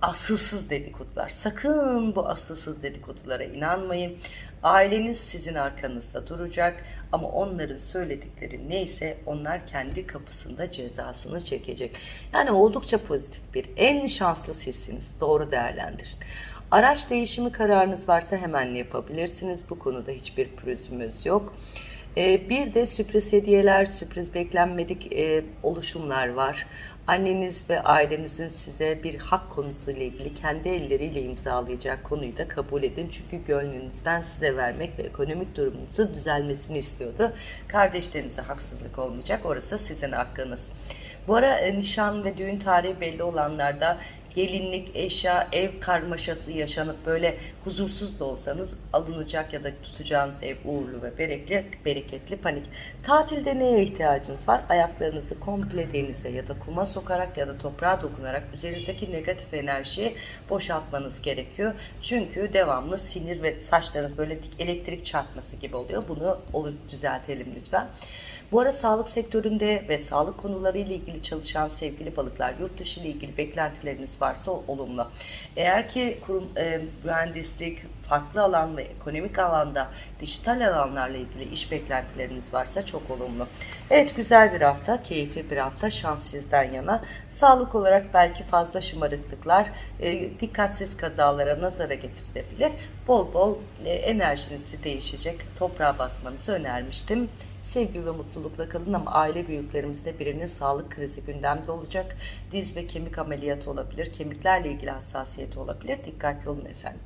asılsız dedikodular. Sakın bu asılsız dedikodulara inanmayın. Aileniz sizin arkanızda duracak ama onların söyledikleri neyse onlar kendi kapısında cezasını çekecek. Yani oldukça pozitif bir, en şanslı sizsiniz. Doğru değerlendirin. Araç değişimi kararınız varsa hemen yapabilirsiniz. Bu konuda hiçbir pürüzümüz yok. Ee, bir de sürpriz hediyeler, sürpriz beklenmedik e, oluşumlar var. Anneniz ve ailenizin size bir hak konusuyla ilgili kendi elleriyle imzalayacak konuyu da kabul edin. Çünkü gönlünüzden size vermek ve ekonomik durumunuzun düzelmesini istiyordu. Kardeşlerinize haksızlık olmayacak. Orası sizin hakkınız. Bu ara e, nişan ve düğün tarihi belli olanlarda gelinlik, eşya, ev karmaşası yaşanıp böyle huzursuz da olsanız alınacak ya da tutacağınız ev uğurlu ve bereketli, bereketli panik. Tatilde neye ihtiyacınız var? Ayaklarınızı komple denize ya da kuma sokarak ya da toprağa dokunarak üzerinizdeki negatif enerjiyi boşaltmanız gerekiyor. Çünkü devamlı sinir ve saçlarınız böyle elektrik çarpması gibi oluyor. Bunu düzeltelim lütfen. Bu ara sağlık sektöründe ve sağlık konuları ile ilgili çalışan sevgili balıklar, yurt dışı ile ilgili beklentileriniz varsa olumlu. Eğer ki kurum e, mühendislik, farklı alan ve ekonomik alanda dijital alanlarla ilgili iş beklentileriniz varsa çok olumlu. Evet güzel bir hafta, keyifli bir hafta, şans sizden yana. Sağlık olarak belki fazla şımarıklıklar, e, dikkatsiz kazalara nazara getirilebilir. Bol bol e, enerjinizi değişecek, toprağa basmanızı önermiştim. Sevgi ve mutlulukla kalın ama aile büyüklerimizde birinin sağlık krizi gündemde olacak. Diz ve kemik ameliyatı olabilir, kemiklerle ilgili hassasiyeti olabilir. Dikkatli olun efendim.